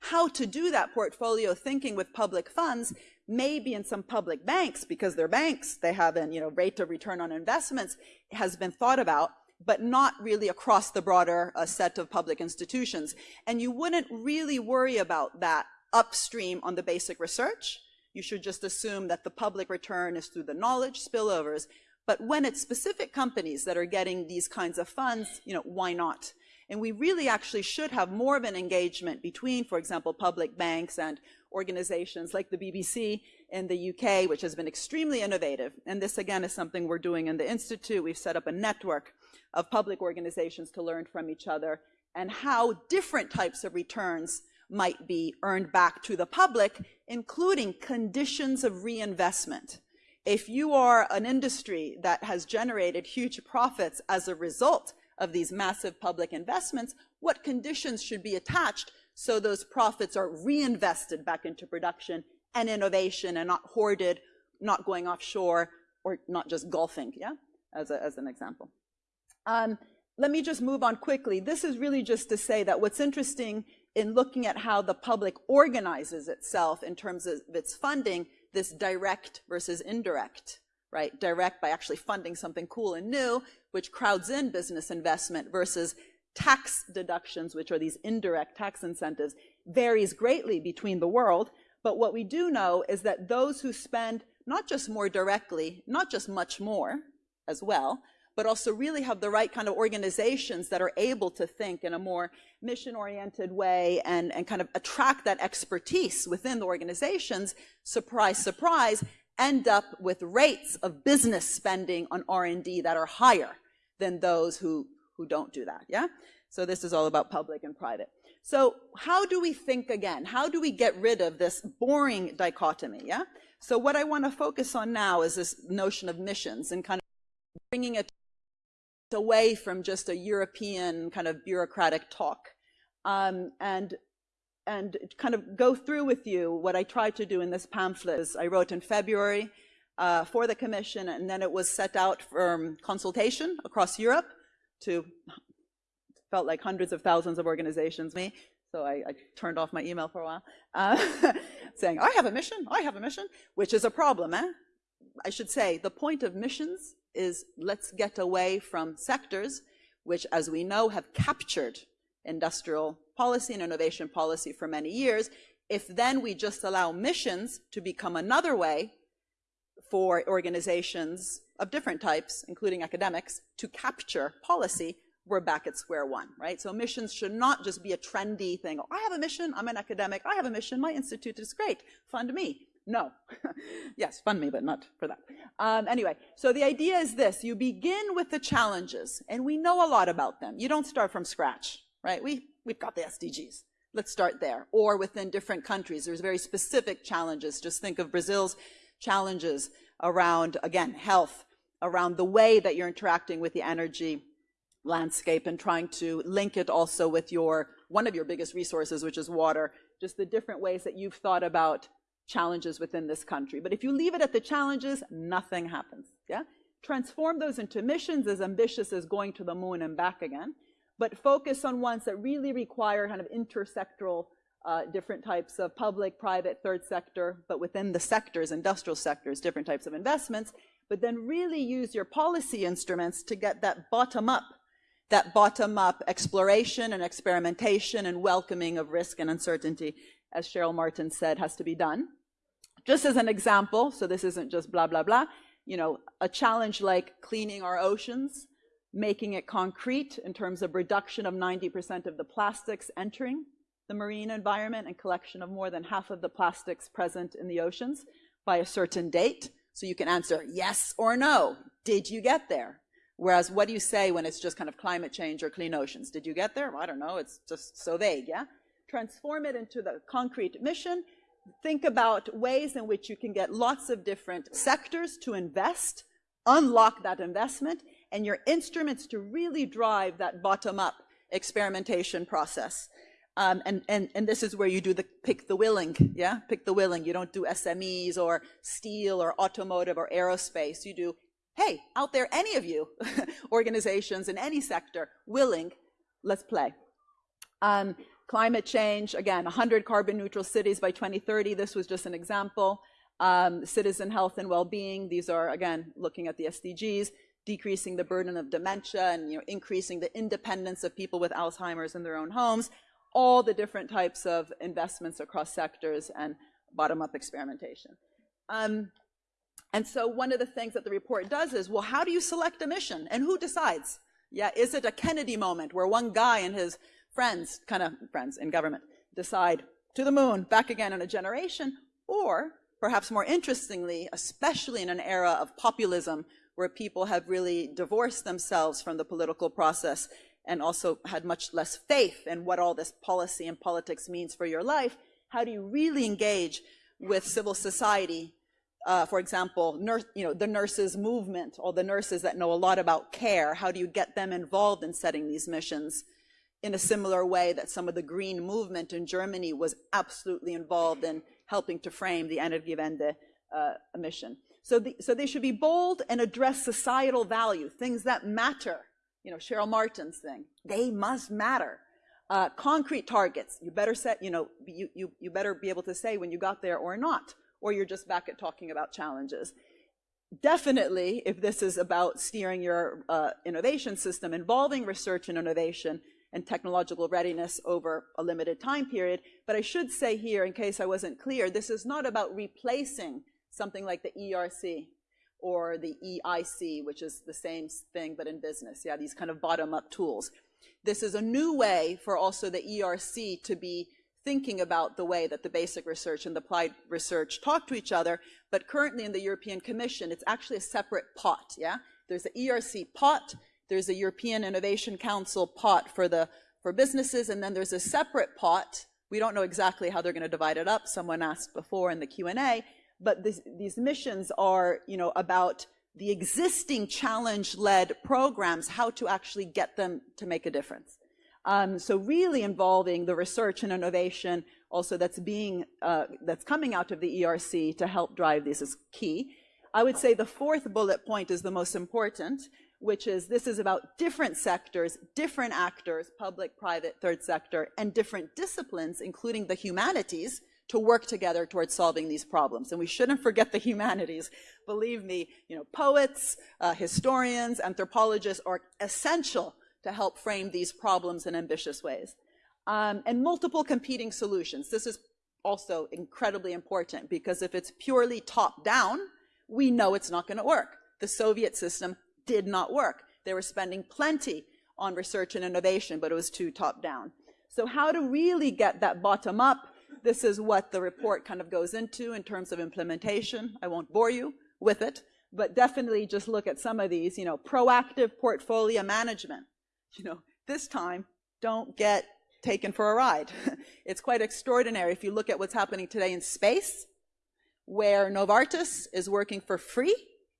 How to do that portfolio thinking with public funds maybe in some public banks because they're banks they have an you know rate of return on investments has been thought about but not really across the broader uh, set of public institutions. And you wouldn't really worry about that upstream on the basic research you should just assume that the public return is through the knowledge spillovers but when it's specific companies that are getting these kinds of funds you know why not and we really actually should have more of an engagement between, for example, public banks and organizations like the BBC in the UK, which has been extremely innovative. And this, again, is something we're doing in the Institute. We've set up a network of public organizations to learn from each other and how different types of returns might be earned back to the public, including conditions of reinvestment. If you are an industry that has generated huge profits as a result of these massive public investments, what conditions should be attached so those profits are reinvested back into production and innovation and not hoarded, not going offshore, or not just golfing, yeah, as, a, as an example. Um, let me just move on quickly. This is really just to say that what's interesting in looking at how the public organizes itself in terms of its funding, this direct versus indirect right? Direct by actually funding something cool and new, which crowds in business investment versus tax deductions, which are these indirect tax incentives, varies greatly between the world. But what we do know is that those who spend not just more directly, not just much more as well, but also really have the right kind of organizations that are able to think in a more mission-oriented way and, and kind of attract that expertise within the organizations, surprise, surprise, end up with rates of business spending on R&D that are higher than those who, who don't do that, yeah? So this is all about public and private. So how do we think again? How do we get rid of this boring dichotomy, yeah? So what I want to focus on now is this notion of missions and kind of bringing it away from just a European kind of bureaucratic talk um, and and kind of go through with you what I tried to do in this pamphlet. Is I wrote in February uh, for the Commission, and then it was set out for consultation across Europe to felt like hundreds of thousands of organizations. Me, so I, I turned off my email for a while, uh, saying I have a mission, I have a mission, which is a problem. Eh? I should say the point of missions is let's get away from sectors which, as we know, have captured industrial policy and innovation policy for many years. If then we just allow missions to become another way for organizations of different types, including academics, to capture policy, we're back at square one, right? So missions should not just be a trendy thing. Oh, I have a mission, I'm an academic, I have a mission, my institute is great, fund me. No. yes, fund me, but not for that. Um, anyway, so the idea is this. You begin with the challenges, and we know a lot about them. You don't start from scratch, right? We, we've got the SDGs. Let's start there. Or within different countries, there's very specific challenges. Just think of Brazil's challenges around, again, health, around the way that you're interacting with the energy landscape and trying to link it also with your, one of your biggest resources, which is water, just the different ways that you've thought about challenges within this country. But if you leave it at the challenges, nothing happens, yeah? Transform those into missions as ambitious as going to the moon and back again, but focus on ones that really require kind of intersectoral uh, different types of public, private, third sector, but within the sectors, industrial sectors, different types of investments, but then really use your policy instruments to get that bottom up, that bottom up exploration and experimentation and welcoming of risk and uncertainty, as Cheryl Martin said, has to be done. Just as an example, so this isn't just blah, blah, blah, you know, a challenge like cleaning our oceans, making it concrete in terms of reduction of 90% of the plastics entering the marine environment and collection of more than half of the plastics present in the oceans by a certain date. So you can answer yes or no. Did you get there? Whereas what do you say when it's just kind of climate change or clean oceans? Did you get there? Well, I don't know. It's just so vague, yeah? Transform it into the concrete mission. Think about ways in which you can get lots of different sectors to invest, unlock that investment, and your instruments to really drive that bottom-up experimentation process. Um, and, and, and this is where you do the pick the willing, yeah? Pick the willing. You don't do SMEs or steel or automotive or aerospace. You do, hey, out there, any of you, organizations in any sector, willing, let's play. Um, climate change, again, 100 carbon neutral cities by 2030. This was just an example. Um, citizen health and well-being. These are, again, looking at the SDGs decreasing the burden of dementia and you know, increasing the independence of people with Alzheimer's in their own homes, all the different types of investments across sectors and bottom-up experimentation. Um, and so one of the things that the report does is, well, how do you select a mission and who decides? Yeah, is it a Kennedy moment where one guy and his friends, kind of friends in government, decide to the moon, back again in a generation, or perhaps more interestingly, especially in an era of populism where people have really divorced themselves from the political process and also had much less faith in what all this policy and politics means for your life, how do you really engage with civil society? Uh, for example, nurse, you know, the nurses movement, or the nurses that know a lot about care, how do you get them involved in setting these missions in a similar way that some of the green movement in Germany was absolutely involved in helping to frame the Energiewende uh, mission. So, the, so they should be bold and address societal value, things that matter you know, Cheryl Martin's thing. They must matter. Uh, concrete targets, you better set, you know, you, you, you better be able to say when you got there or not, or you're just back at talking about challenges. Definitely, if this is about steering your uh, innovation system involving research and innovation and technological readiness over a limited time period, but I should say here, in case I wasn't clear, this is not about replacing something like the ERC, or the EIC, which is the same thing but in business. Yeah, these kind of bottom-up tools. This is a new way for also the ERC to be thinking about the way that the basic research and the applied research talk to each other, but currently in the European Commission, it's actually a separate pot, yeah? There's the ERC pot, there's a European Innovation Council pot for the for businesses, and then there's a separate pot. We don't know exactly how they're going to divide it up. Someone asked before in the Q&A, but this, these missions are, you know, about the existing challenge-led programs, how to actually get them to make a difference. Um, so really involving the research and innovation also that's being, uh, that's coming out of the ERC to help drive this is key. I would say the fourth bullet point is the most important, which is this is about different sectors, different actors, public, private, third sector, and different disciplines, including the humanities, to work together towards solving these problems. And we shouldn't forget the humanities. Believe me, you know, poets, uh, historians, anthropologists are essential to help frame these problems in ambitious ways. Um, and multiple competing solutions. This is also incredibly important because if it's purely top down, we know it's not going to work. The Soviet system did not work. They were spending plenty on research and innovation, but it was too top down. So how to really get that bottom up this is what the report kind of goes into in terms of implementation. I won't bore you with it, but definitely just look at some of these, you know, proactive portfolio management. You know, this time, don't get taken for a ride. it's quite extraordinary if you look at what's happening today in space, where Novartis is working for free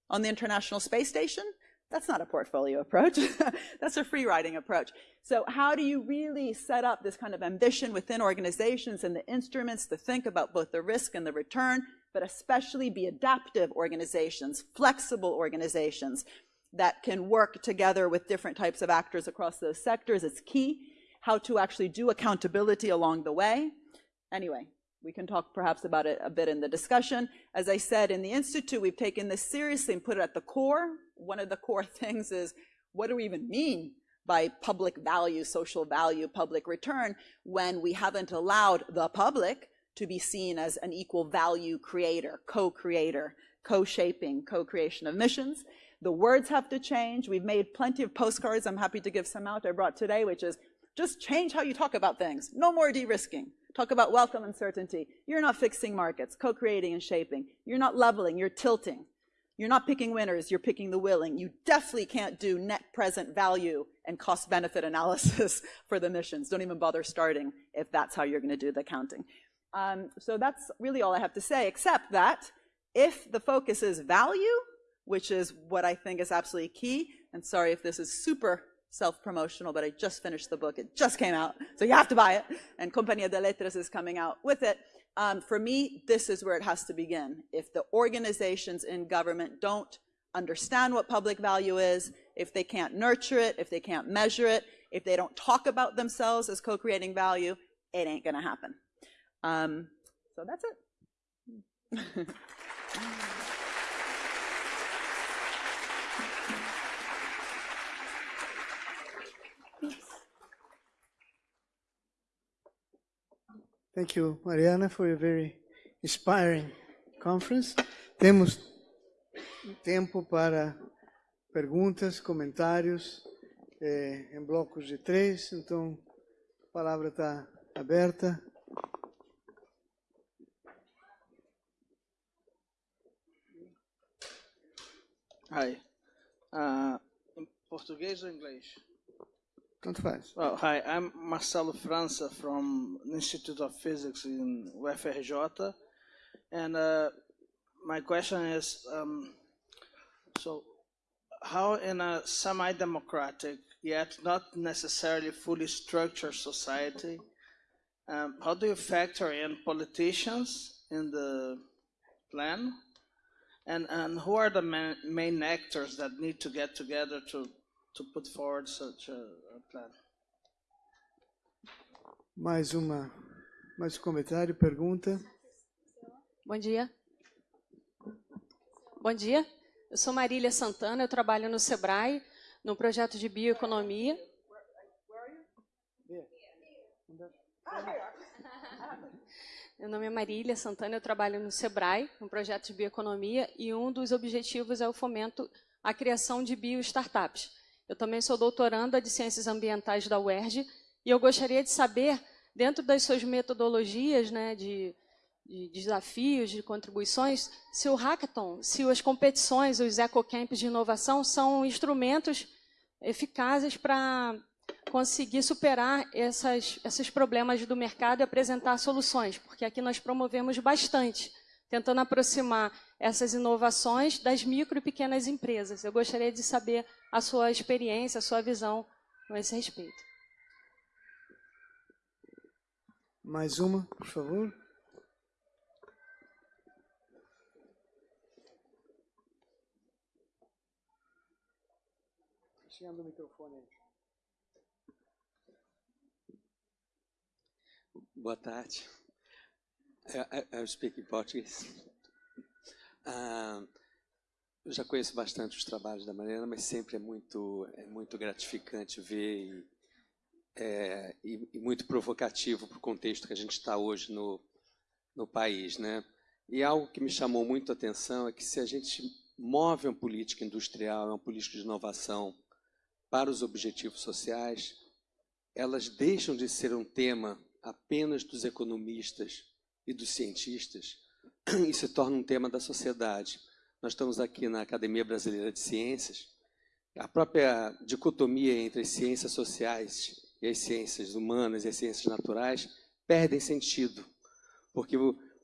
on the International Space Station, that's not a portfolio approach. That's a free riding approach. So how do you really set up this kind of ambition within organizations and the instruments to think about both the risk and the return, but especially be adaptive organizations, flexible organizations that can work together with different types of actors across those sectors is key. How to actually do accountability along the way. Anyway, we can talk perhaps about it a bit in the discussion. As I said, in the Institute, we've taken this seriously and put it at the core. One of the core things is, what do we even mean by public value, social value, public return, when we haven't allowed the public to be seen as an equal value creator, co-creator, co-shaping, co-creation of missions. The words have to change. We've made plenty of postcards. I'm happy to give some out I brought today, which is just change how you talk about things. No more de-risking. Talk about welcome uncertainty. You're not fixing markets, co-creating and shaping. You're not leveling, you're tilting. You're not picking winners, you're picking the willing. You definitely can't do net present value and cost benefit analysis for the missions. Don't even bother starting if that's how you're gonna do the counting. Um, so that's really all I have to say, except that if the focus is value, which is what I think is absolutely key, and sorry if this is super self-promotional, but I just finished the book. It just came out, so you have to buy it. And Companhia de Letras is coming out with it. Um, for me, this is where it has to begin. If the organizations in government don't understand what public value is, if they can't nurture it, if they can't measure it, if they don't talk about themselves as co-creating value, it ain't gonna happen. Um, so that's it. Thank you, Mariana, for a very inspiring conference. Temos tempo para perguntas, comentários, é, em blocos de três, então a palavra está aberta. Hi. Uh, em português ou inglês? Tanto faz. Well, hi, I'm Marcelo França from Institute of Physics in UFRJ. And uh, my question is, um, so how in a semi-democratic, yet not necessarily fully structured society, um, how do you factor in politicians in the plan? And, and who are the main, main actors that need to get together to to put forward such a, a plan. Mais uma, mais um comentário, pergunta. Bom dia. Bom dia. Eu sou Marília Santana, eu trabalho no Sebrae, no projeto de bioeconomia. Meu nome é Marília Santana, eu trabalho no Sebrae, no projeto de bioeconomia, e um dos objetivos é o fomento à criação de bio-startups. Eu também sou doutoranda de Ciências Ambientais da UERJ e eu gostaria de saber, dentro das suas metodologias né, de, de desafios, de contribuições, se o hackathon, se as competições, os ecocamps de inovação são instrumentos eficazes para conseguir superar essas, esses problemas do mercado e apresentar soluções, porque aqui nós promovemos bastante tentando aproximar essas inovações das micro e pequenas empresas. Eu gostaria de saber a sua experiência, a sua visão a esse respeito. Mais uma, por favor. Chegando o microfone aí. Boa tarde. I, I speak in Portuguese. Uh, eu já conheço bastante os trabalhos da Mariana, mas sempre é muito, é muito gratificante ver e, é, e, e muito provocativo para o contexto que a gente está hoje no, no país. Né? E algo que me chamou muito a atenção é que se a gente move uma política industrial, uma política de inovação para os objetivos sociais, elas deixam de ser um tema apenas dos economistas e dos cientistas e se torna um tema da sociedade. Nós estamos aqui na Academia Brasileira de Ciências. A própria dicotomia entre as ciências sociais e as ciências humanas e as ciências naturais perdem sentido, porque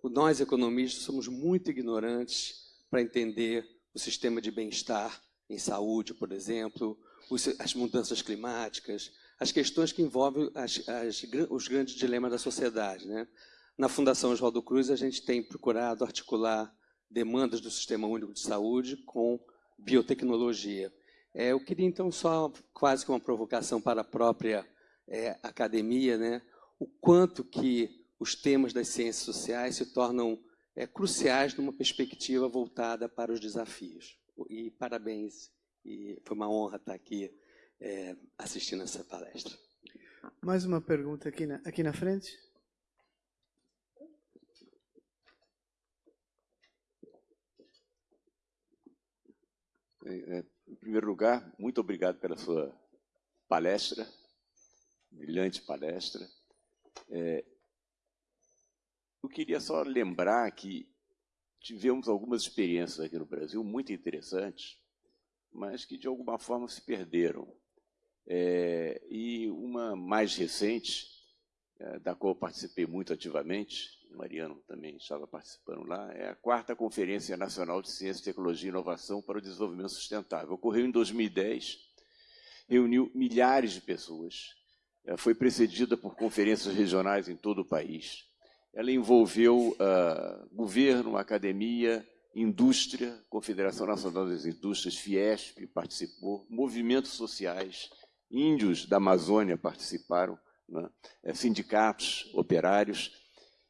nós economistas somos muito ignorantes para entender o sistema de bem-estar em saúde, por exemplo, as mudanças climáticas, as questões que envolvem as, as, os grandes dilemas da sociedade. Né? Na Fundação Oswaldo Cruz, a gente tem procurado articular demandas do Sistema Único de Saúde com biotecnologia. É, eu queria, então, só quase que uma provocação para a própria é, academia, né? o quanto que os temas das ciências sociais se tornam é, cruciais numa perspectiva voltada para os desafios. E parabéns, e foi uma honra estar aqui é, assistindo essa palestra. Mais uma pergunta aqui na, aqui na frente. É, em primeiro lugar, muito obrigado pela sua palestra, brilhante palestra. É, eu queria só lembrar que tivemos algumas experiências aqui no Brasil muito interessantes, mas que de alguma forma se perderam. É, e uma mais recente, é, da qual eu participei muito ativamente, Mariano também estava participando lá, é a quarta Conferência Nacional de Ciência, Tecnologia e Inovação para o Desenvolvimento Sustentável. Ocorreu em 2010, reuniu milhares de pessoas, é, foi precedida por conferências regionais em todo o país. Ela envolveu uh, governo, academia, indústria, Confederação Nacional das Indústrias, Fiesp participou, movimentos sociais, índios da Amazônia participaram, né? É, sindicatos, operários,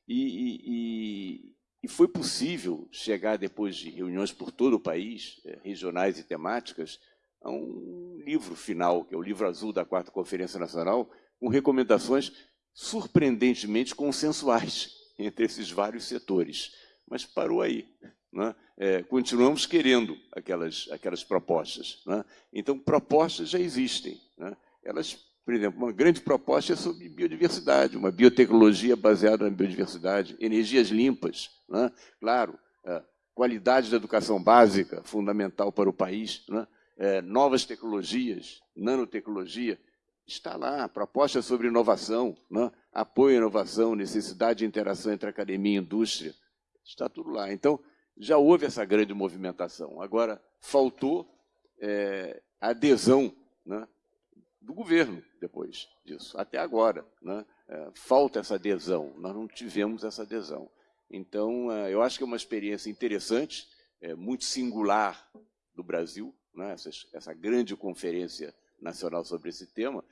e, e, e, foi possível chegar, depois de reuniões por todo o país, é, regionais e temáticas, a um livro final, que é o livro azul da Quarta Conferência Nacional, com recomendações surpreendentemente consensuais entre esses vários setores. Mas parou aí. Né? É, continuamos querendo aquelas, aquelas propostas. Né? Então, propostas já existem. Né? Elas por exemplo, uma grande proposta é sobre biodiversidade, uma biotecnologia baseada na biodiversidade, energias limpas, né? claro, é, qualidade da educação básica, fundamental para o país, né? é, novas tecnologias, nanotecnologia, está lá, proposta sobre inovação, né? apoio à inovação, necessidade de interação entre academia e indústria, está tudo lá. Então, já houve essa grande movimentação. Agora, faltou é, adesão né? Do governo depois disso, até agora. Né? É, falta essa adesão, nós não tivemos essa adesão. Então, é, eu acho que é uma experiência interessante, é, muito singular do Brasil, né? essa, grande conferência nacional sobre esse tema,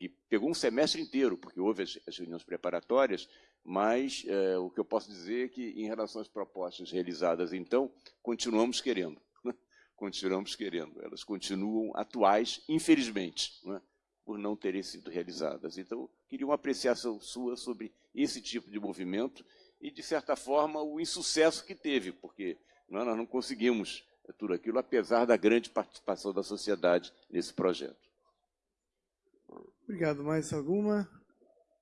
e pegou um semestre inteiro, porque houve as, reuniões preparatórias, mas o que eu posso dizer é que, em relação às propostas realizadas, então, continuamos querendo continuamos querendo. Elas continuam atuais, infelizmente, é? por não terem sido realizadas. Então, queria uma apreciação sua sobre esse tipo de movimento e, de certa forma, o insucesso que teve, porque é? nós não conseguimos tudo aquilo, apesar da grande participação da sociedade nesse projeto. Obrigado. Mais alguma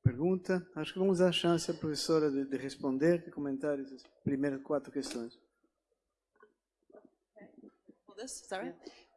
pergunta? Acho que vamos dar chance à professora de, de responder, de comentar as primeiras quatro questões. This, sorry.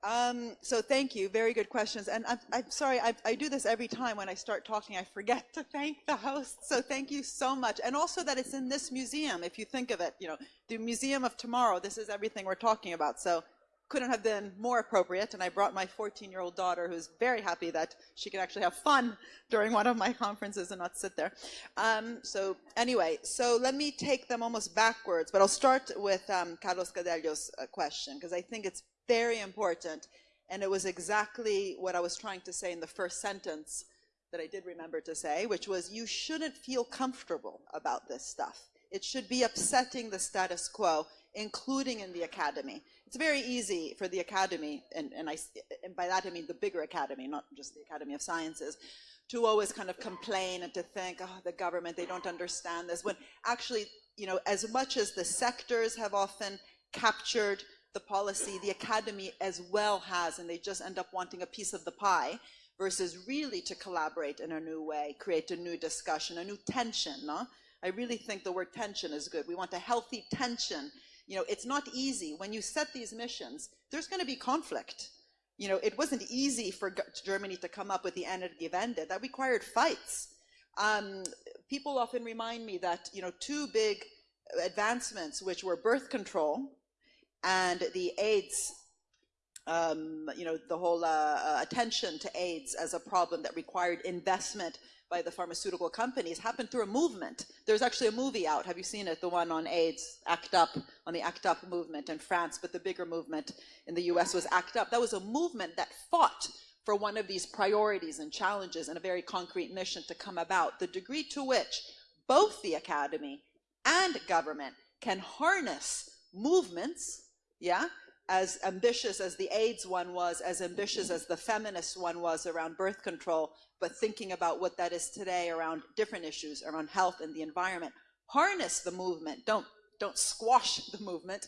Um, so thank you. Very good questions. And I'm, I'm sorry, I, I, do this every time when I start talking. I forget to thank the host. So thank you so much. And also that it's in this museum, if you think of it, you know, the Museum of Tomorrow, this is everything we're talking about. So couldn't have been more appropriate. And I brought my 14-year-old daughter, who's very happy that she can actually have fun during one of my conferences and not sit there. Um, so anyway, so let me take them almost backwards, but I'll start with um, Carlos Gadelha's uh, question, because I think it's very important. And it was exactly what I was trying to say in the first sentence that I did remember to say, which was you shouldn't feel comfortable about this stuff. It should be upsetting the status quo, including in the academy. It's very easy for the academy, and, and, I, and by that I mean the bigger academy, not just the Academy of Sciences, to always kind of complain and to think, oh, the government, they don't understand this, when actually, you know, as much as the sectors have often captured the policy, the academy as well has, and they just end up wanting a piece of the pie versus really to collaborate in a new way, create a new discussion, a new tension, no? I really think the word tension is good. We want a healthy tension. You know, it's not easy. When you set these missions, there's going to be conflict. You know, it wasn't easy for Germany to come up with the Energiewende. That required fights. Um, people often remind me that, you know, two big advancements, which were birth control and the AIDS, um, you know, the whole uh, uh, attention to AIDS as a problem that required investment by the pharmaceutical companies happened through a movement. There's actually a movie out. Have you seen it? The one on AIDS, ACT UP, on the ACT UP movement in France, but the bigger movement in the US was ACT UP. That was a movement that fought for one of these priorities and challenges and a very concrete mission to come about. The degree to which both the academy and government can harness movements yeah? As ambitious as the AIDS one was, as ambitious as the feminist one was around birth control, but thinking about what that is today around different issues, around health and the environment. Harness the movement. Don't, don't squash the movement.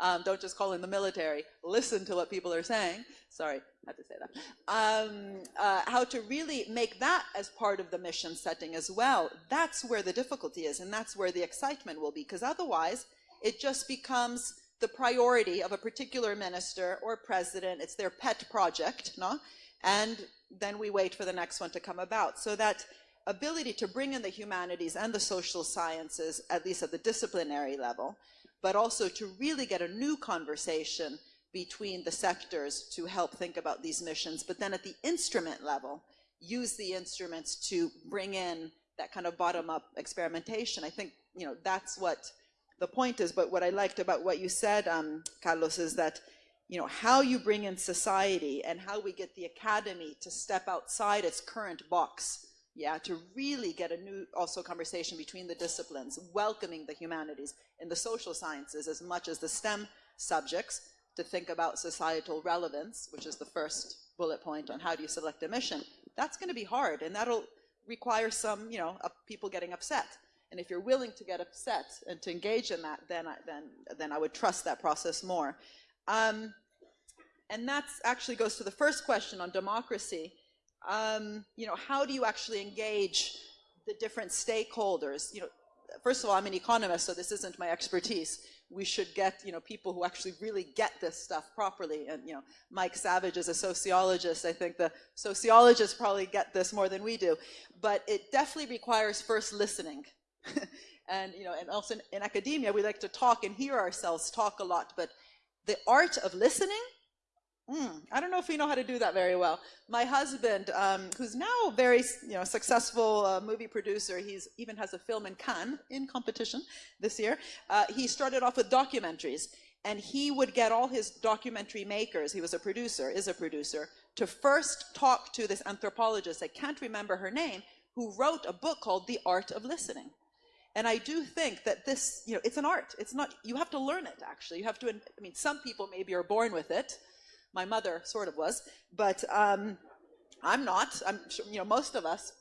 Um, don't just call in the military. Listen to what people are saying. Sorry, had to say that. Um, uh, how to really make that as part of the mission setting as well. That's where the difficulty is, and that's where the excitement will be, because otherwise it just becomes the priority of a particular minister or president. It's their pet project, no? And then we wait for the next one to come about. So that ability to bring in the humanities and the social sciences, at least at the disciplinary level, but also to really get a new conversation between the sectors to help think about these missions, but then at the instrument level, use the instruments to bring in that kind of bottom-up experimentation. I think, you know, that's what the point is, but what I liked about what you said, um, Carlos, is that you know how you bring in society and how we get the academy to step outside its current box, yeah, to really get a new also conversation between the disciplines, welcoming the humanities and the social sciences as much as the STEM subjects to think about societal relevance, which is the first bullet point on how do you select a mission. That's going to be hard, and that'll require some, you know, people getting upset. And if you're willing to get upset and to engage in that, then I, then, then I would trust that process more. Um, and that actually goes to the first question on democracy. Um, you know, how do you actually engage the different stakeholders? You know, first of all, I'm an economist, so this isn't my expertise. We should get, you know, people who actually really get this stuff properly. And, you know, Mike Savage is a sociologist. I think the sociologists probably get this more than we do. But it definitely requires first listening. and you know, and also in, in, academia, we like to talk and hear ourselves talk a lot, but the art of listening, mm, I don't know if we know how to do that very well. My husband, um, who's now very you know successful uh, movie producer, he's even has a film in Cannes in competition this year. Uh, he started off with documentaries, and he would get all his documentary makers. He was a producer, is a producer, to first talk to this anthropologist. I can't remember her name, who wrote a book called The Art of Listening. And I do think that this, you know, it's an art. It's not, you have to learn it, actually. You have to, I mean, some people maybe are born with it. My mother sort of was, but um, I'm not. I'm, you know, most of us,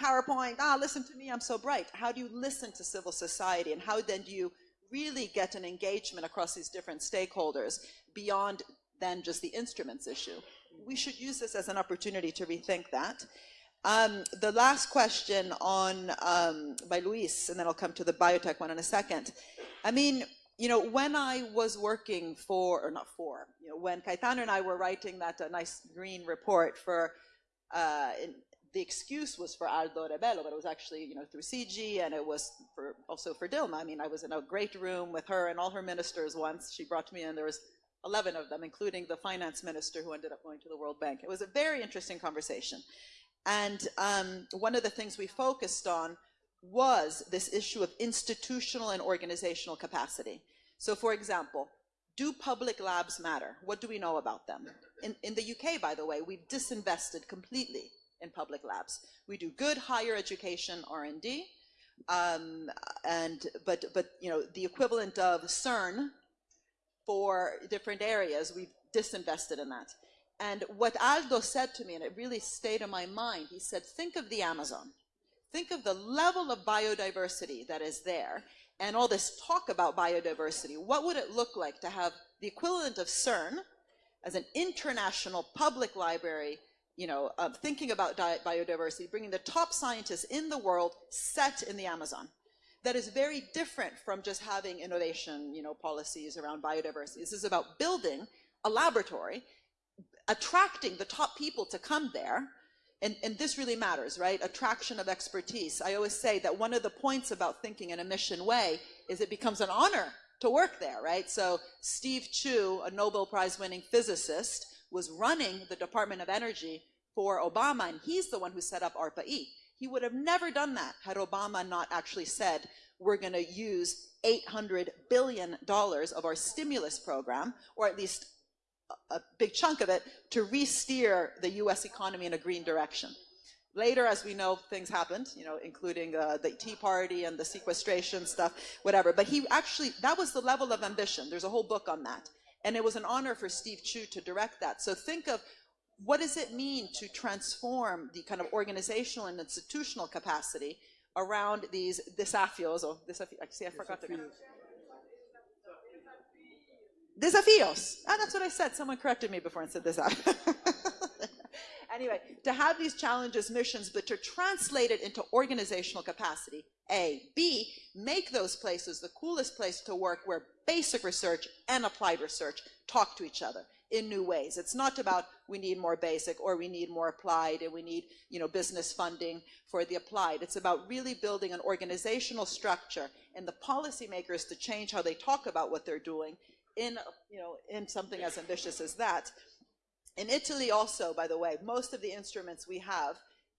PowerPoint, ah, listen to me, I'm so bright. How do you listen to civil society? And how then do you really get an engagement across these different stakeholders beyond than just the instruments issue? We should use this as an opportunity to rethink that. Um, the last question on um, by Luis, and then I'll come to the biotech one in a second. I mean, you know, when I was working for, or not for, you know, when Caetano and I were writing that uh, nice green report for, uh, in, the excuse was for Aldo Rebelo, but it was actually, you know, through CG and it was for, also for Dilma. I mean, I was in a great room with her and all her ministers once. She brought me in, there was 11 of them, including the finance minister who ended up going to the World Bank. It was a very interesting conversation. And um, one of the things we focused on was this issue of institutional and organizational capacity. So for example, do public labs matter? What do we know about them? In, in the UK, by the way, we've disinvested completely in public labs. We do good higher education R&D, um, and but but you know the equivalent of CERN for different areas, we've disinvested in that. And what Aldo said to me, and it really stayed in my mind, he said, think of the Amazon. Think of the level of biodiversity that is there and all this talk about biodiversity. What would it look like to have the equivalent of CERN as an international public library, you know, thinking about biodiversity, bringing the top scientists in the world set in the Amazon? That is very different from just having innovation, you know, policies around biodiversity. This is about building a laboratory, attracting the top people to come there, and, and this really matters, right? Attraction of expertise. I always say that one of the points about thinking in a mission way is it becomes an honor to work there, right? So Steve Chu, a Nobel Prize winning physicist, was running the Department of Energy for Obama, and he's the one who set up ARPA-E. He would have never done that had Obama not actually said, we're gonna use $800 billion of our stimulus program, or at least a big chunk of it to re-steer the U.S. economy in a green direction. Later, as we know, things happened, you know, including uh, the Tea Party and the sequestration stuff, whatever. But he actually, that was the level of ambition. There's a whole book on that. And it was an honor for Steve Chu to direct that. So think of what does it mean to transform the kind of organizational and institutional capacity around these desafios, or desafios, see, I forgot the. Desafíos. Ah, that's what I said. Someone corrected me before and said this. Out. anyway, to have these challenges, missions, but to translate it into organizational capacity, A. B, make those places the coolest place to work where basic research and applied research talk to each other in new ways. It's not about we need more basic or we need more applied and we need you know, business funding for the applied. It's about really building an organizational structure and the policymakers to change how they talk about what they're doing in, you know, in something as ambitious as that. In Italy also, by the way, most of the instruments we have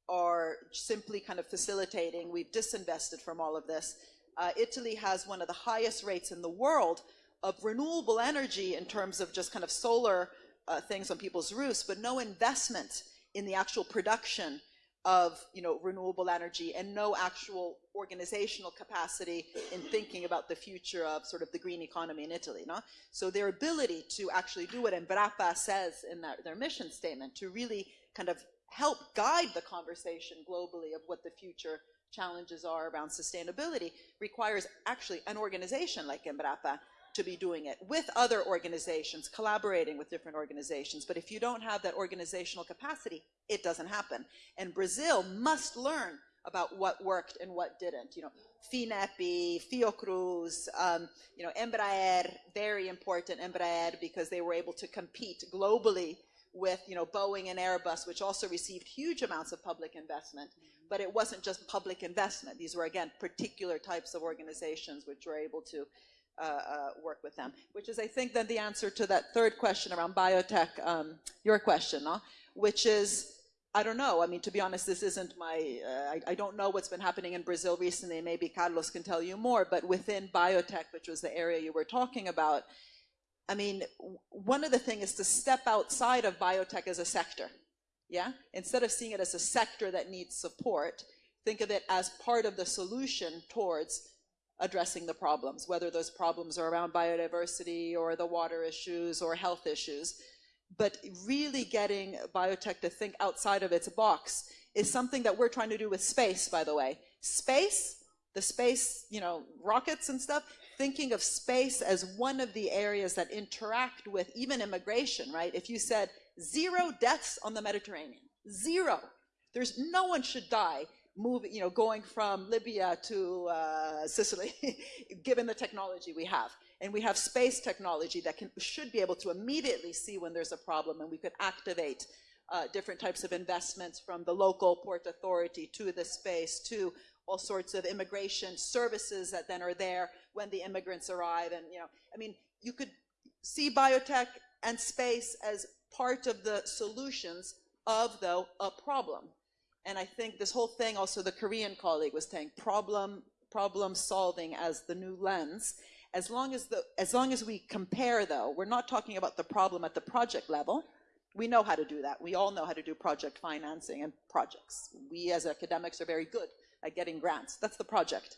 are simply kind of facilitating. We've disinvested from all of this. Uh, Italy has one of the highest rates in the world of renewable energy in terms of just kind of solar uh, things on people's roofs, but no investment in the actual production of you know renewable energy and no actual organizational capacity in thinking about the future of sort of the green economy in Italy. No? So their ability to actually do what Embrapa says in their, their mission statement to really kind of help guide the conversation globally of what the future challenges are around sustainability requires actually an organization like Embrapa to be doing it with other organizations, collaborating with different organizations. But if you don't have that organizational capacity, it doesn't happen. And Brazil must learn about what worked and what didn't. You know, FINEP, Fiocruz, um, you know, Embraer, very important Embraer because they were able to compete globally with, you know, Boeing and Airbus, which also received huge amounts of public investment. But it wasn't just public investment. These were, again, particular types of organizations which were able to uh, uh, work with them, which is, I think, then the answer to that third question around biotech, um, your question, which is, I don't know. I mean, to be honest, this isn't my, uh, I, I, don't know what's been happening in Brazil recently. Maybe Carlos can tell you more, but within biotech, which was the area you were talking about, I mean, one of the things is to step outside of biotech as a sector. Yeah? Instead of seeing it as a sector that needs support, think of it as part of the solution towards addressing the problems, whether those problems are around biodiversity or the water issues or health issues. But really getting biotech to think outside of its box is something that we're trying to do with space, by the way. Space, the space, you know, rockets and stuff, thinking of space as one of the areas that interact with even immigration, right? If you said zero deaths on the Mediterranean, zero, there's no one should die moving, you know, going from Libya to uh, Sicily, given the technology we have. And we have space technology that can, should be able to immediately see when there's a problem and we could activate uh, different types of investments from the local port authority to the space to all sorts of immigration services that then are there when the immigrants arrive. And, you know, I mean, you could see biotech and space as part of the solutions of, though, a problem. And I think this whole thing, also the Korean colleague was saying, problem, problem solving as the new lens. As long as, the, as long as we compare, though, we're not talking about the problem at the project level. We know how to do that. We all know how to do project financing and projects. We as academics are very good at getting grants. That's the project.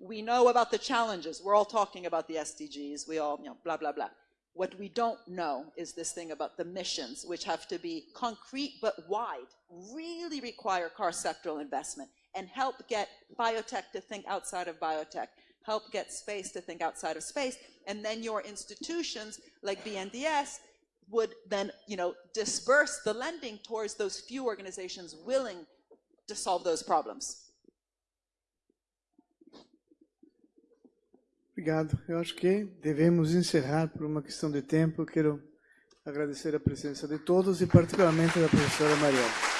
We know about the challenges. We're all talking about the SDGs. We all, you know, blah, blah, blah. What we don't know is this thing about the missions, which have to be concrete but wide, really require cross-sectoral investment, and help get biotech to think outside of biotech, help get space to think outside of space, and then your institutions like BNDES would then, you know, disperse the lending towards those few organizations willing to solve those problems. Obrigado. Eu acho que devemos encerrar por uma questão de tempo. Quero agradecer a presença de todos e particularmente da professora Mariana.